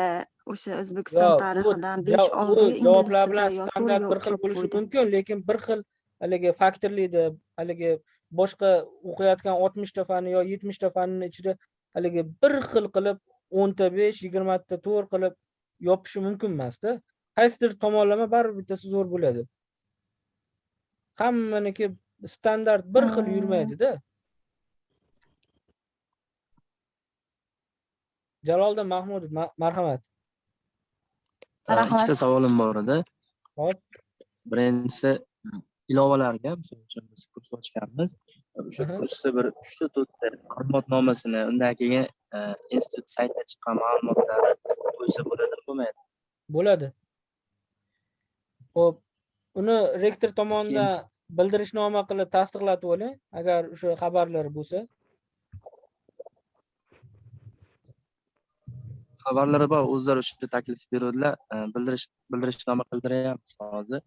o'sha o'zbekiston tarixidan ja- besh u olti ingliz javoblar tilida bilan standart bir xil bo'lishi mumkin lekin bir xil haligi faktorli deb haligi boshqa o'qiyotgan oltmishta fan yo yetmishta fanni ichida haligi bir xil qilib o'nta besh yigirmata to'rt qilib yopishi mumkin emasda. Qaysidir tomonlama baribir bittasi zo'r bo'ladi. Hammaniki standart bir xil yurmaydida jaloliddin mahmudov ma- marhamat. Ha, Marhamat. ikkita savolim bor edi. Hop. Birinchisi ilovalarga misol uchun biz kurs ochganmiz o'sha kursda bir uchta to'rtta ma'lumotnomasini undan keyin e, institut saytida chiqqan ma'lumotlarni qo'ysa bo'ladimi bo'lmaydi. Bo'ladi. Ho'p uni rektor tomonidan bildirishnoma qilib tasdiqlatib oling. Agar o'sha xabarlar bo'lsa xabarlari bor o'zlari o'sha taklif beruvdilar. Bildirish bildirishnoma qildiryapmiz hozir.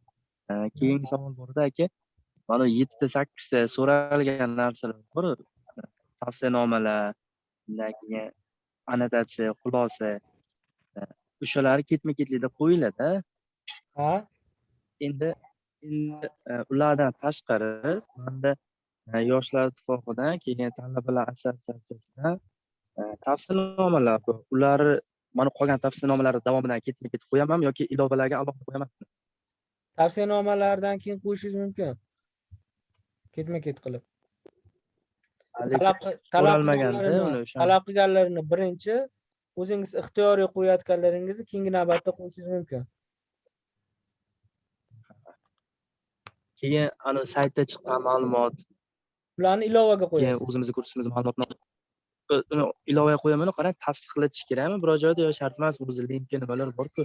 Keyingi savol bor edi aka mana yettita sakkizta so'ralgan narsalar bor. Tavsiyanomalar undan keyin annotatsiya xulosa e, o'shalari ketma ketlikda qo'yiladi ha? Endi endi e, ulardan tashqari manda e, yoshlar ittifoqidan keyin talabalar assotsiatsiyasidan tavsiyanomalar ularni mana qolgan tavsiyanomalarni davomidan ketma ket qo'yamanmi yoki ilovalarga alohida qo'yamanmi tavsiyanomalardan keyin qo'yishingiz mumkin. Ketma ket qilib. Talab qilganlarini birinchi o'zingiz ixtiyoriy qo'yayotganlaringizni keyingi navbatda qo'yishingiz mumkin. Keyin anavi saytda chiqqan ma'lumot. Ularni ilovaga keyin qo'yasiz. o'zimizni kursimiz ma'lumotnoma uni ilovaga qo'yaman qarang tasdiqlatish kerakmi? Biror joyda yo shart emas o'zi linki nimalar borku.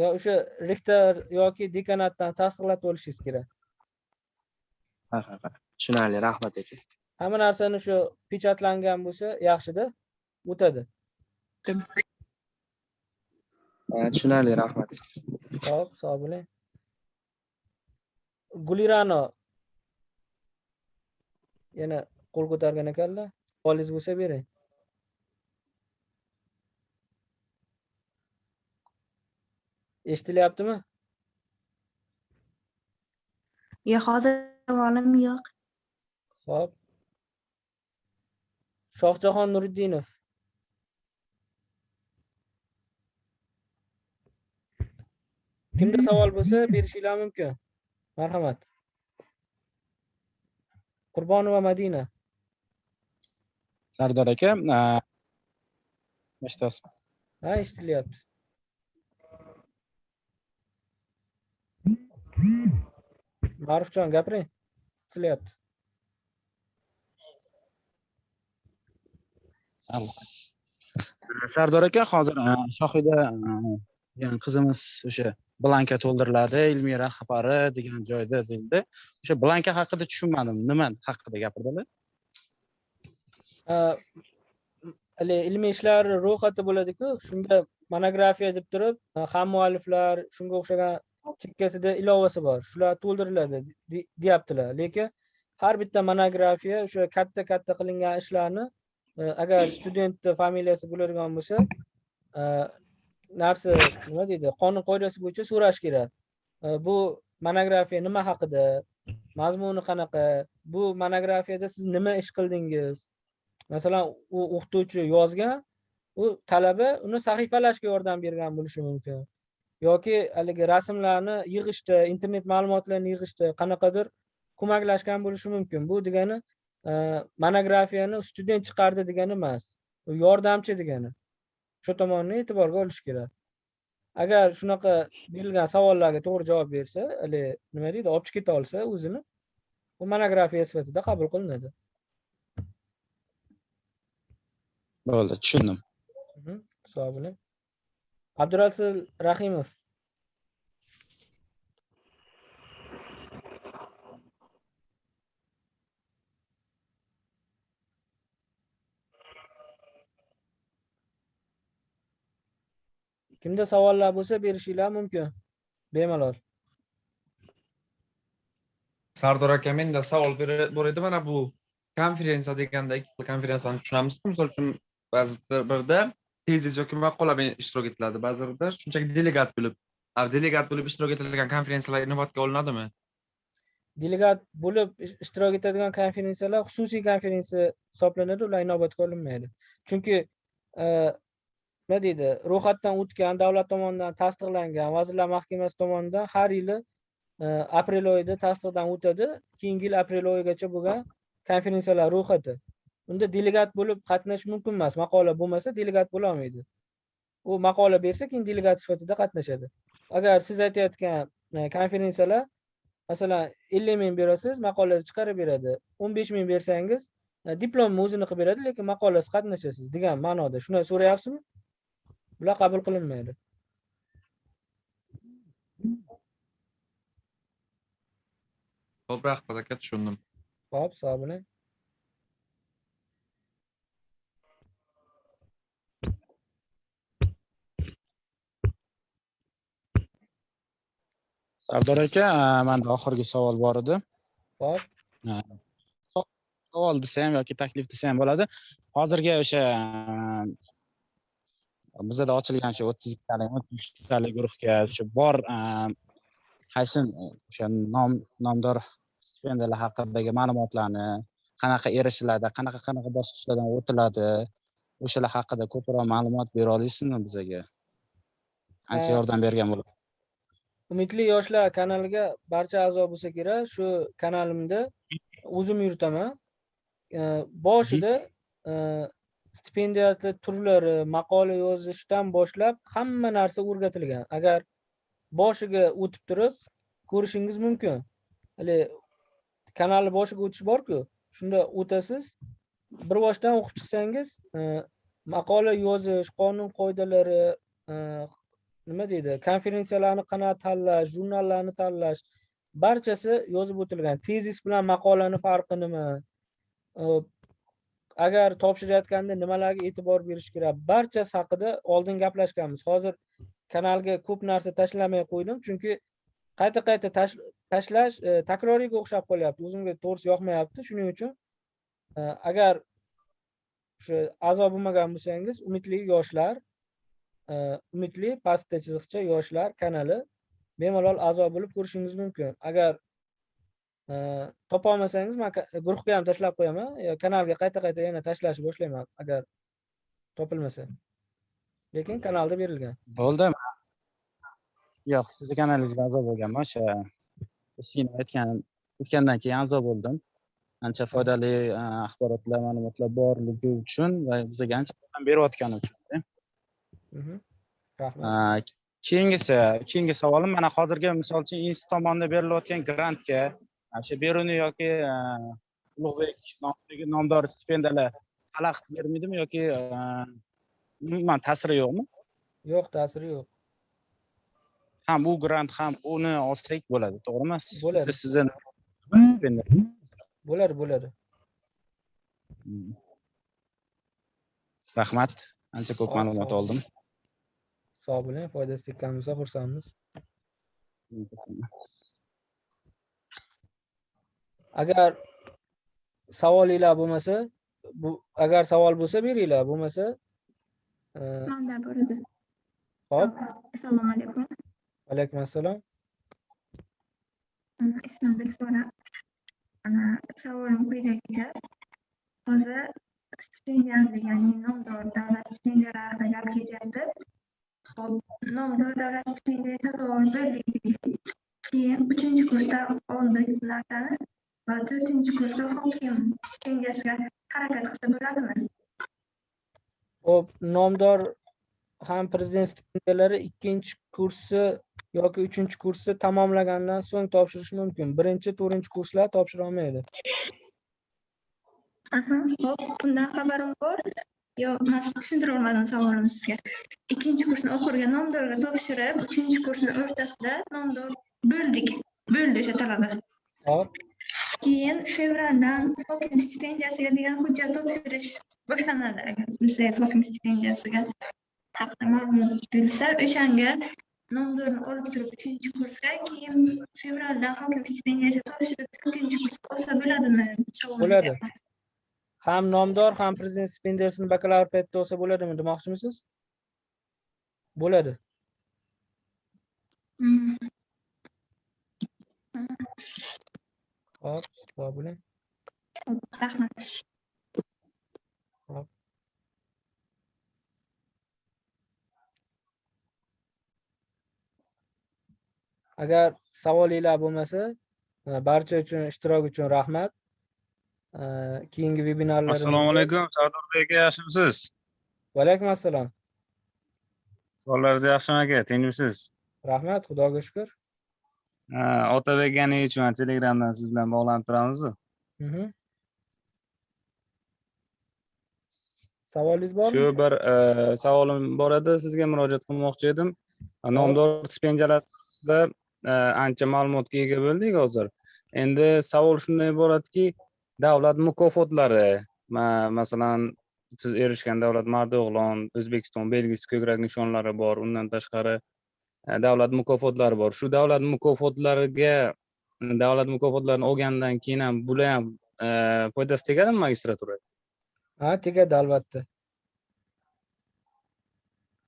Yo o'sha rektor yoki dekanatdan tasdiqlatib olishingiz kerak. Ha ha ha. Tushunarli rahmat aka. Hamma narsani shu pechatlangan bo'lsa yaxshida o'tadi. Tushunarli rahmat. Hop, sog' bo'ling. Gulirano. Yana qo'l ko'targan ekanlar. Savolingiz bo'lsa bering. Eshitilyaptimi? yo'q hozir savolim yo'q Hop. Shohjahon Nuriddinov. Kimda savol bo'lsa berishinglar mumkin. Marhamat. Qurbonova Madina. Sardor aka eshityapsizmi Ha, eshitilyapti. Ma'rufjon, gapiring. Eshitilyapti. sardor aka hozir shohida degan qizimiz o'sha blanka to'ldiriladi ilmiy rahbari degan joyda deyildi o'sha blanka haqida tushunmadim nima haqida gapirdilar haligi ilmiy ishlar ro'yxati bo'ladiku shunda monografiya deb turib ham mualliflar shunga o'xshagan chekkasida ilovasi bor shular to'ldiriladi deyaptilar lekin har bitta monografiya o'sha katta katta qilingan ishlarni agar studentni familiyasi bo'ladigan bo'lsa narsa nima deydi qonun qoidasi bo'yicha so'rash kerak bu monografiya nima haqida mazmuni qanaqa bu monografiyada siz nima ish qildingiz masalan u o'qituvchi yozgan u talaba uni sahifalashga yordam bergan bo'lishi mumkin. Yoki haligi rasmlarni yig'ishda internet ma'lumotlarini yig'ishda qanaqadir ko'maklashgan bo'lishi mumkin. Bu degani e, monografiyani student chiqardi degani emas u yordamchi degani. Shu tomonni e'tiborga olish kerak. Agar shunaqa berilgan savollarga to'g'ri javob bersa haligi nima deydi olib chiqib keta olsa o'zini u monografiya sifatida qabul qilinadi. Bo'ldi tushundim. Sog' bo'ling abdurasul rahimov. Kimda savollar bo'lsa berishinglar mumkin. Bemalol. Sardor aka menda savol bor edi mana bu konferensiya deganda konferensiyani tushunamiz misol uchun ba'zi birda tezis yoki maqola bilan ishtirok etiladi. Ba'zi birda shunchaki delegat bo'lib delegat bo'lib ishtirok etilgan konferensiyalar inobatga olinadimi? Delegat bo'lib ishtirok etadigan konferensiyalar xususiy konferensiya hisoblanadi ular inobatga olinmaydi. Chunki e, nima deydi ro'yxatdan o'tgan davlat tomonidan tasdiqlangan vazirlar mahkamasi tomonidan har yili e, aprel oyida tasdiqdan o'tadi. Keyingi yil aprel oyigacha bo'lgan konferensiyalar ro'yxati. Unda delegat bo'lib qatnashish mumkin emas. Maqola bo'lmasa delegat bo'lolmaydi u maqola bersa keyin delegat sifatida qatnashadi. Agar siz aytayotgan e, konferensiyalar masalan ellik ming berasiz maqolangizni chiqarib beradi. o'n besh ming bersangiz e, diplomni o'zini qilib beradi lekin maqolasiz qatnashasiz degan ma'noda. Shuni so'rayapsizmi? Bular qabul qilinmaydi. Ho'p rahmat aka tushundim. Ho'p sog' bo'ling sardor aka manda oxirgi savol bor edi. So- savol desa ham yoki taklif desa ham bo'ladi. Hozirgi o'sha bizada ochilgan o'sha o'ttiz ikkitalik o'ttiz uchtalik guruhga o'sha bor qaysi o'sha nom nomdor stipendiyalar haqidagi ma'lumotlarni qanaqa erishiladi qanaqa qanaqa bosqichlardan o'tiladi o'shalar haqida ko'proq ma'lumot bera olasizmi bizaga? Ancha Ha. yordam bergan bo'ladi umidli yoshlar kanaliga barcha a'zo bo'lsa kerak. Shu kanalimda o'zim yuritaman. E, boshida e, turlari maqola yozishdan boshlab hamma narsa o'rgatilgan. Agar boshiga o'tib turib ko'rishingiz mumkin. Haligi kanalni boshiga o'tish borku shunda o'tasiz. Bir boshdan o'qib chiqsangiz e, maqola yozish qonun qoidalari e, nima deydi? Konferensiyalarni qanaqa tanlash jurnallarni tanlash barchasi yozib o'tilgan. Tezis bilan maqolani farqi nima? Agar topshirayotganda nimalarga e'tibor berish kerak? Barchasi haqida oldin gaplashganmiz. Hozir kanalga ko'p narsa tashlamay qo'ydim chunki qayta qayta tashlash e, takroriyga o'xshab qolyapti. O'zimga to'g'risi yoqmayapti. Shuning uchun e, agar o'sha a'zo bo'lmagan bo'lsangiz umidli yoshlar umidli pastda chiziqcha yoshlar kanali bemalol a'zo bo'lib ko'rishingiz mumkin. Agar e, topolmasangiz man guruhga ham tashlab qo'yaman. Yo kanalga qayta qayta yana tashlashni boshlayman agar topilmasa. Lekin kanalda berilgan. Bo'ldi. Yo'q sizni kanalingizga a'zo bo'lganman. O'sha eskina aytgan o'tgandan keyin a'zo bo'ldim. Ancha foydali e, axborotlar ma'lumotlar borligi uchun va bizga ancha yordam berayotgani uchun Mhm. Rahmat. keyingisi keyingi savolim mana hozirgi misol uchun institut tomonidan berilayotgan grantga o'sha beruni yoki ulug'bek nomidagi nomdor stipendiyalar xalaqit bermaydimi yoki umuman ta'siri yo'qmi? Yo'q ta'siri yo'q. Ham u grant ham uni olsak bo'ladi to'g'rimi? Bo'ladi. sizni bo'ladi bo'ladi. Hmm. rahmat. Ancha ko'p ma'lumot oldim sog' bo'ling foydasi tekkan bo'lsa xursandmiz. Agar savolinglar bo'lmasa bu agar savol bo'lsa beringlar. Bo'lmasa e, manda bor edi hop assalomu alaykum. Alaykum assalom ismim dilfuza ana savolim quyidagicha. Hozir stipendiyalar ya'ni nomdor davlat stipendiyalari haqida gap ketyapti nomdor davlat sotib berdik keyin uchinchi kursda oldik narsani va to'rtinchi kursda hokim stipendiyasiga harakat qilsa bo'ladimi hop nomdor ham prezident stipendiyalari ikkinchi kursi yoki uchinchi kursni tamomlagandan so'ng topshirish mumkin. Birinchi to'rtinchi kurslar topshira olmaydi Hop, bundan xabarim bor. Yo, men tushuntirib olmadim savolimni sizga. Ikkinchi kursni oxiriga nomdorga topshirib, uchinchi kursni o'rtasida nomdor bo'ldik. Bo'ldi o'sha talaba. hop Keyin fevraldan hokim stipendiyasiga degan hujjat topshirish boshlanadi agar bilsangiz hokim stipendiyasiga haqida ma'lumot bo'lsa o'shanga nomdorni olib turib uchinchi kursga keyin fevraldan hokim stipendiyasi topshirib to'rtinchi kursga olsa bo'ladimi Savolim bo'ladi. Ham nomdor ham prezident stipendiyasini bakalavr paytida olsa bo'ladimi demoqchimisiz? Bo'ladi. Hmm. hop sog' bo'ling. Rahmat. hop. Agar savolinglar bo'lmasa barcha uchun ishtirok uchun rahmat keyingi vebinarlarimizda assalomu alaykum sardorbek aka yaxshimisiz? Va alaykum assalom savollaringiz yaxshimi aka? Tinchmisiz rahmat xudoga shukur otabek ganiyevich telegramdan siz bilan bog'lanib turamizu Mhm. savolingiz bormi? Shu bir e, savolim bor edi. Sizga murojaat qilmoqchi edim. Nomdor stipendiyalar to'g'risida e, ancha ma'lumotga ega bo'ldik hozir. Endi savol shundan iboratki davlat mukofotlari. Ma- masalan siz erishgan davlat mardio'g'lon o'zbekiston belgisi ko'krak nishonlari bor undan tashqari e, davlat mukofotlari bor. Shu davlat mukofotlariga davlat mukofotlarini olgandan keyin ham bular ham e, foydasi tegadimi magistraturaga ha tegadi albatta.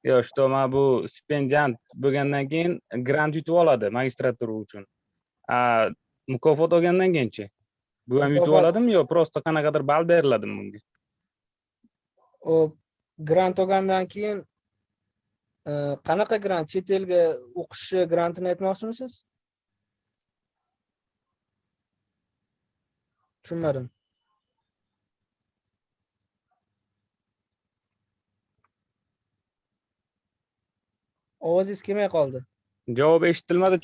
Yo'q что mana bu stipendiant bo'lgandan keyin grant yutib oladi magistratura uchun. Mukofot olgandan keyinchi bu ham yutib oladimi yo просто qanaqadir ball beriladimi bunga? U grant olgandan keyin e, qanaqa grant chet elga o'qishi grantini aytmoqchimisiz? Tushunmadim. Ovozingiz kelmay qoldi. Javob eshitilmadi.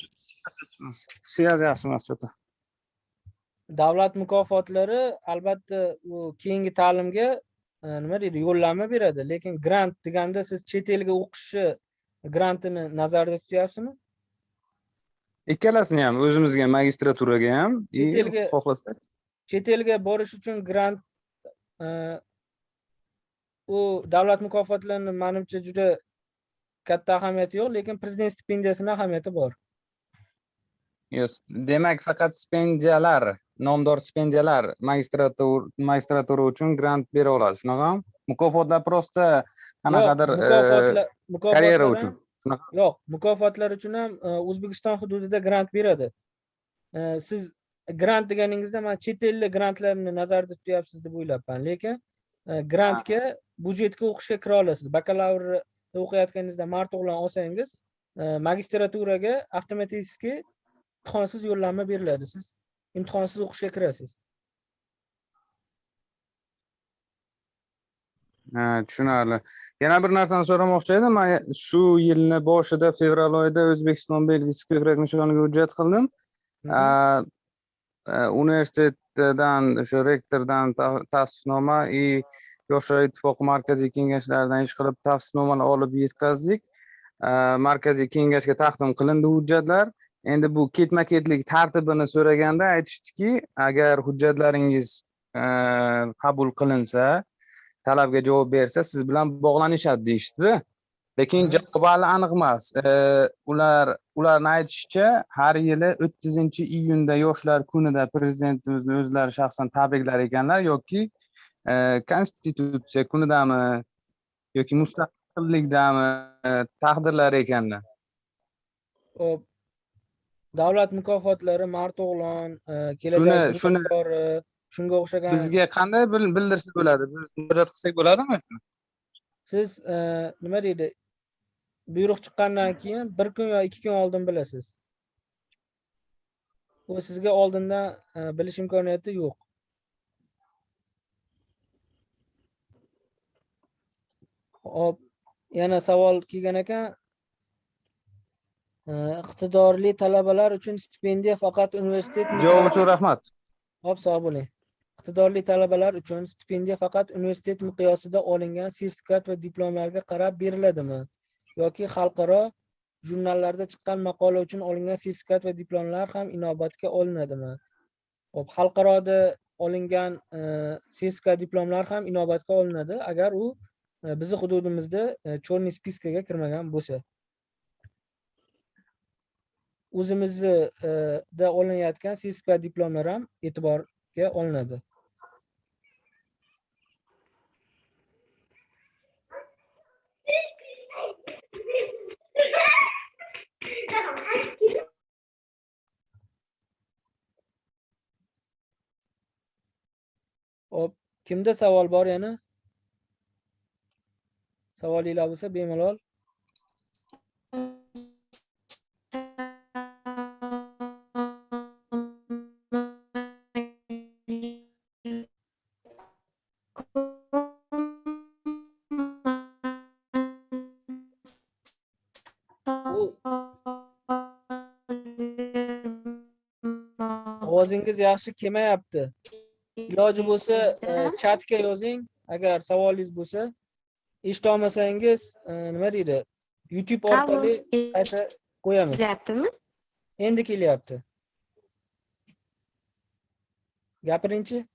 Связь yaxshi emas davlat mukofotlari albatta u keyingi ta'limga e, nima deydi yo'llanma beradi. Lekin grant deganda siz chet elga o'qishi grantini nazarda tutyapsizmi? Ikkalasini ham o'zimizga magistraturaga ham Chet elga- xohlasak. chet elga borish uchun grant e, u davlat mukofotlarini manimcha juda katta ahamiyati yo'q lekin prezident stipendiyasini ahamiyati bor Yes, demak faqat stipendiyalar nomdor stipendiyalar magistratura magistratura uchun grant bera oladi shunaqami mukofotlar просто qanaqadir karyera uchun yo'q mukofotlar uchun ham o'zbekiston hududida grant beradi siz grant deganingizda man chet ellik grantlarni nazarda tutyapsiz deb o'ylabman lekin grantga budjetga o'qishga kira olasiz bakalavrda o'qiyotganingizda mart o'g'lon olsangiz magistraturaga avtomatik imtihonsiz yo'llanma beriladi. Siz imtihonsiz o'qishga kirasiz. Ha tushunarli. Yana bir narsani so'ramoqchi edim. Man shu yilni boshida fevral oyida o'zbekiston belgisi ko'krak nishoniga hujjat qildim. A, universitetdan o'sha rektordan ta- tasdiqnoma и yoshlar ittifoqi markaziy kengashlaridan ish qilib tasdiqnomani olib yetkazdik. Markaziy kengashga taqdim qilindi hujjatlar endi bu ketma ketlik tartibini so'raganda aytishdiki agar hujjatlaringiz a, qabul qilinsa talabga javob bersa siz bilan bog'lanishadi deyishdida. Lekin javob hali aniq emas. E, ular ularni aytishicha har yili o'ttizinchi iyunda yoshlar kunida prezidentimizni o'zlari shaxsan tabriklar ekanlar yoki e, konstitutsiya kunidami yoki mustaqillikdami e, taqdirlar ekanlar. Hop. Davlat mukofotlari marto'g'lon e, Shuni- kelajak shuni- bunyodkori shunga o'xshagan bizga qanday bil- bildirsa bo'ladi? Biz murojaat qilsak bo'ladimi? Siz e, nima deydi? Buyruq chiqqandan keyin bir kun yo ikki kun oldin bilasiz. U sizga oldindan e, bilish imkoniyati yo'q. Hop yana savol kelgan ekan iqtidorli talabalar uchun stipendiya faqat universitet javob uchun rahmat Hop, sog' bo'ling. Iqtidorli talabalar uchun stipendiya faqat universitet miqyosida olingan sertifikat va diplomlarga qarab beriladimi? Yoki xalqaro jurnallarda chiqqan maqola uchun olingan sertifikat va diplomlar ham inobatga olinadimi? Hop, xalqaroda olingan e, sertifikat diplomlar ham inobatga olinadi agar u e, bizni hududimizda e, черный spiskaga kirmagan bo'lsa. O'zimizda e, olinayotgan Cisco diplomlar ham e'tiborga olinadi Hop, kimda savol bor yana? Savolinglar bo'lsa bemalol. Ovozingiz yaxshi kelmayapti. Iloji bo'lsa, e, chatga yozing. Agar savolingiz bo'lsa, eshita olmasangiz, e, nima deydi? YouTube orqali qayta qo'yamiz. Kelyaptimi? Endi kelyapti. Gapiringchi.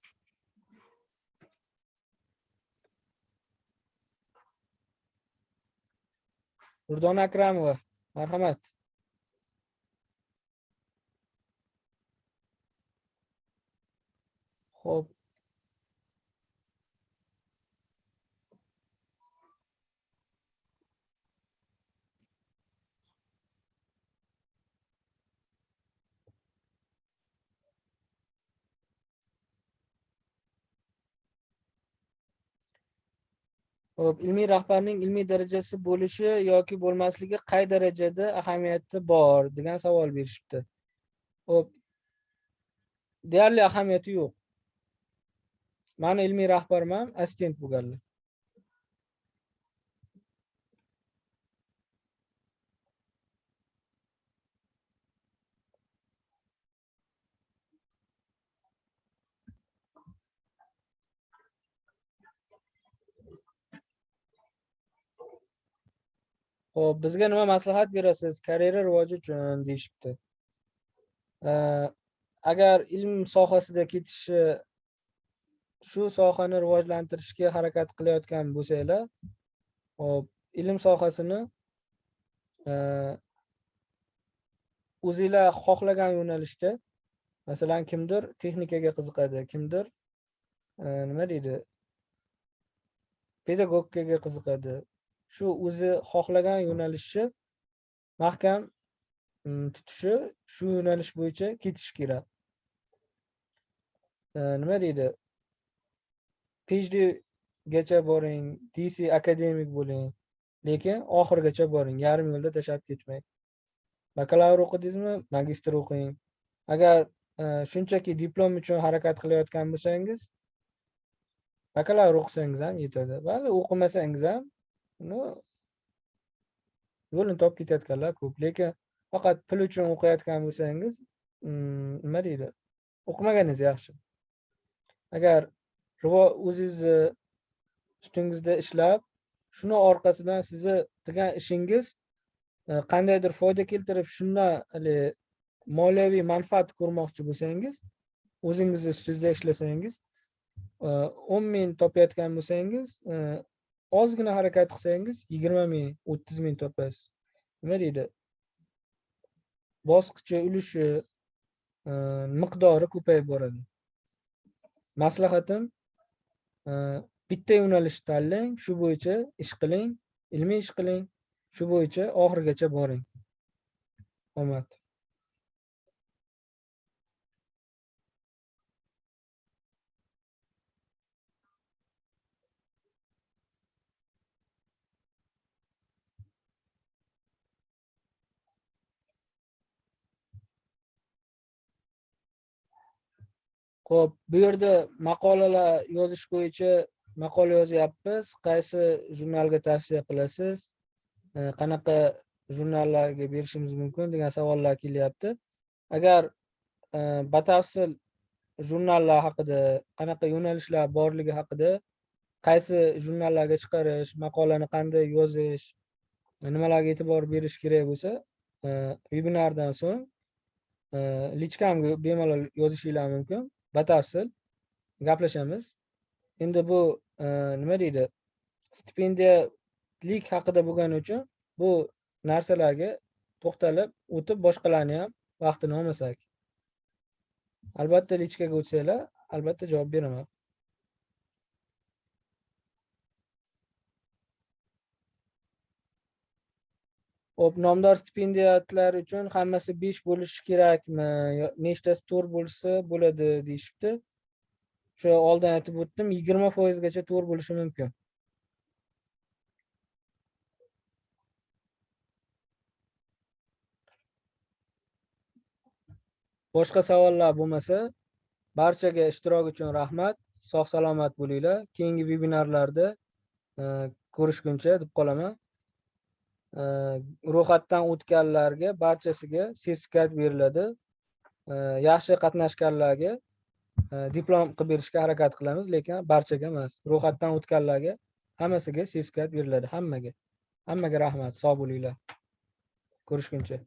Durdona Akramova, marhamat. Xo'p. Xo'p, ilmiy rahbarning ilmiy darajasi bo'lishi yoki bo'lmasligi qay darajada ahamiyati bor degan savol berishibdi. Xo'p. Deyarli ahamiyati yo'q. Mani ilmiy rahbarim assistent bo'lganlar. Xo'p, bizga nima maslahat berasiz karyera rivoji uchun deyishibdi. Agar ilm sohasida ketishi shu sohani rivojlantirishga harakat qilayotgan bo'lsanglar, hop, ilm sohasini e, o'zinglar xohlagan yo'nalishda, masalan, kimdir texnikaga qiziqadi, kimdir e, nima deydi? pedagogikaga qiziqadi. Shu o'zi xohlagan yo'nalishni mahkam mm, tutishi, shu yo'nalish bo'yicha ketishi kerak. E, nima deydi? PhD gacha boring, DC akademik bo'ling, lekin oxirigacha boring, yarim yo'lda tashlab ketmang. Bakalavr o'qidingizmi, magistr o'qing. Agar e, shunchaki diplom uchun harakat qilayotgan bo'lsangiz, bakalavr o'qisangiz ham yetadi. Vali o'qimasangiz ham uni yo'lini topib ketayotganlar ko'p. Lekin faqat pul uchun o'qiyotgan bo'lsangiz, mm, nima deydi? O'qimaganingiz yaxshi. Agar o'zingizni ustingizda ishlab, shuni orqasidan sizni qilgan ishingiz e, qandaydir foyda keltirib, shundan hali moliyaviy manfaat ko'rmoqchi bo'lsangiz, o'zingizni ustingizda ishlasangiz, e, 10 ming topayotgan bo'lsangiz, e, ozgina harakat qilsangiz 20 ming, 30 ming topasiz. Nima deydi? Bosqichi, ulushi, miqdori ko'payib boradi. Maslahatim bitta yo'nalish tanlang, shu bo'yicha ish qiling, ilmiy ish qiling, shu bo'yicha oxirigacha boring. Omad. Xo'p, bu yerda maqolalar yozish bo'yicha maqola yozyapmiz. Qaysi jurnalga tavsiya qilasiz? Qanaqa jurnallarga berishimiz mumkin degan savollar kelyapti. Agar e, batafsil jurnallar haqida qanaqa yo'nalishlar borligi haqida qaysi jurnallarga chiqarish maqolani qanday yozish nimalarga e'tibor berish kerak bo'lsa e, vebinardan so'ng e, lichkamga bemalol yozishinglar mumkin. Batafsil gaplashamiz. Endi bu e, nima deydi? Stipendiyalik haqida bo'lgani uchun bu narsalarga to'xtalib o'tib boshqalarni ham vaqtini olmasak. Albatta lichkaga o'tsanglar albatta javob beraman. Xo'p, nomdor stipendiyatlar uchun hammasi besh bo'lishi kerakmi? Nechtasi to'rt bo'lsa bo'ladi deyishibdi. O'sha oldin aytib o'tdim, yigirma foizgacha to'rt bo'lishi mumkin. Boshqa savollar bo'lmasa, barchaga ishtirok uchun rahmat. Sog' salomat bo'linglar. Keyingi vebinarlarda e, ko'rishguncha deb qolaman. Э, ro'yxatdan o'tganlarga barchasiga sertifikat beriladi. Э, yaxshi qatnashganlarga э, diplom qilib berishga harakat qilamiz, lekin barchaga emas. Ro'yxatdan o'tganlarga hammasiga sertifikat beriladi, hammaga. Hammaga rahmat, sog' bo'linglar. Ko'rishguncha.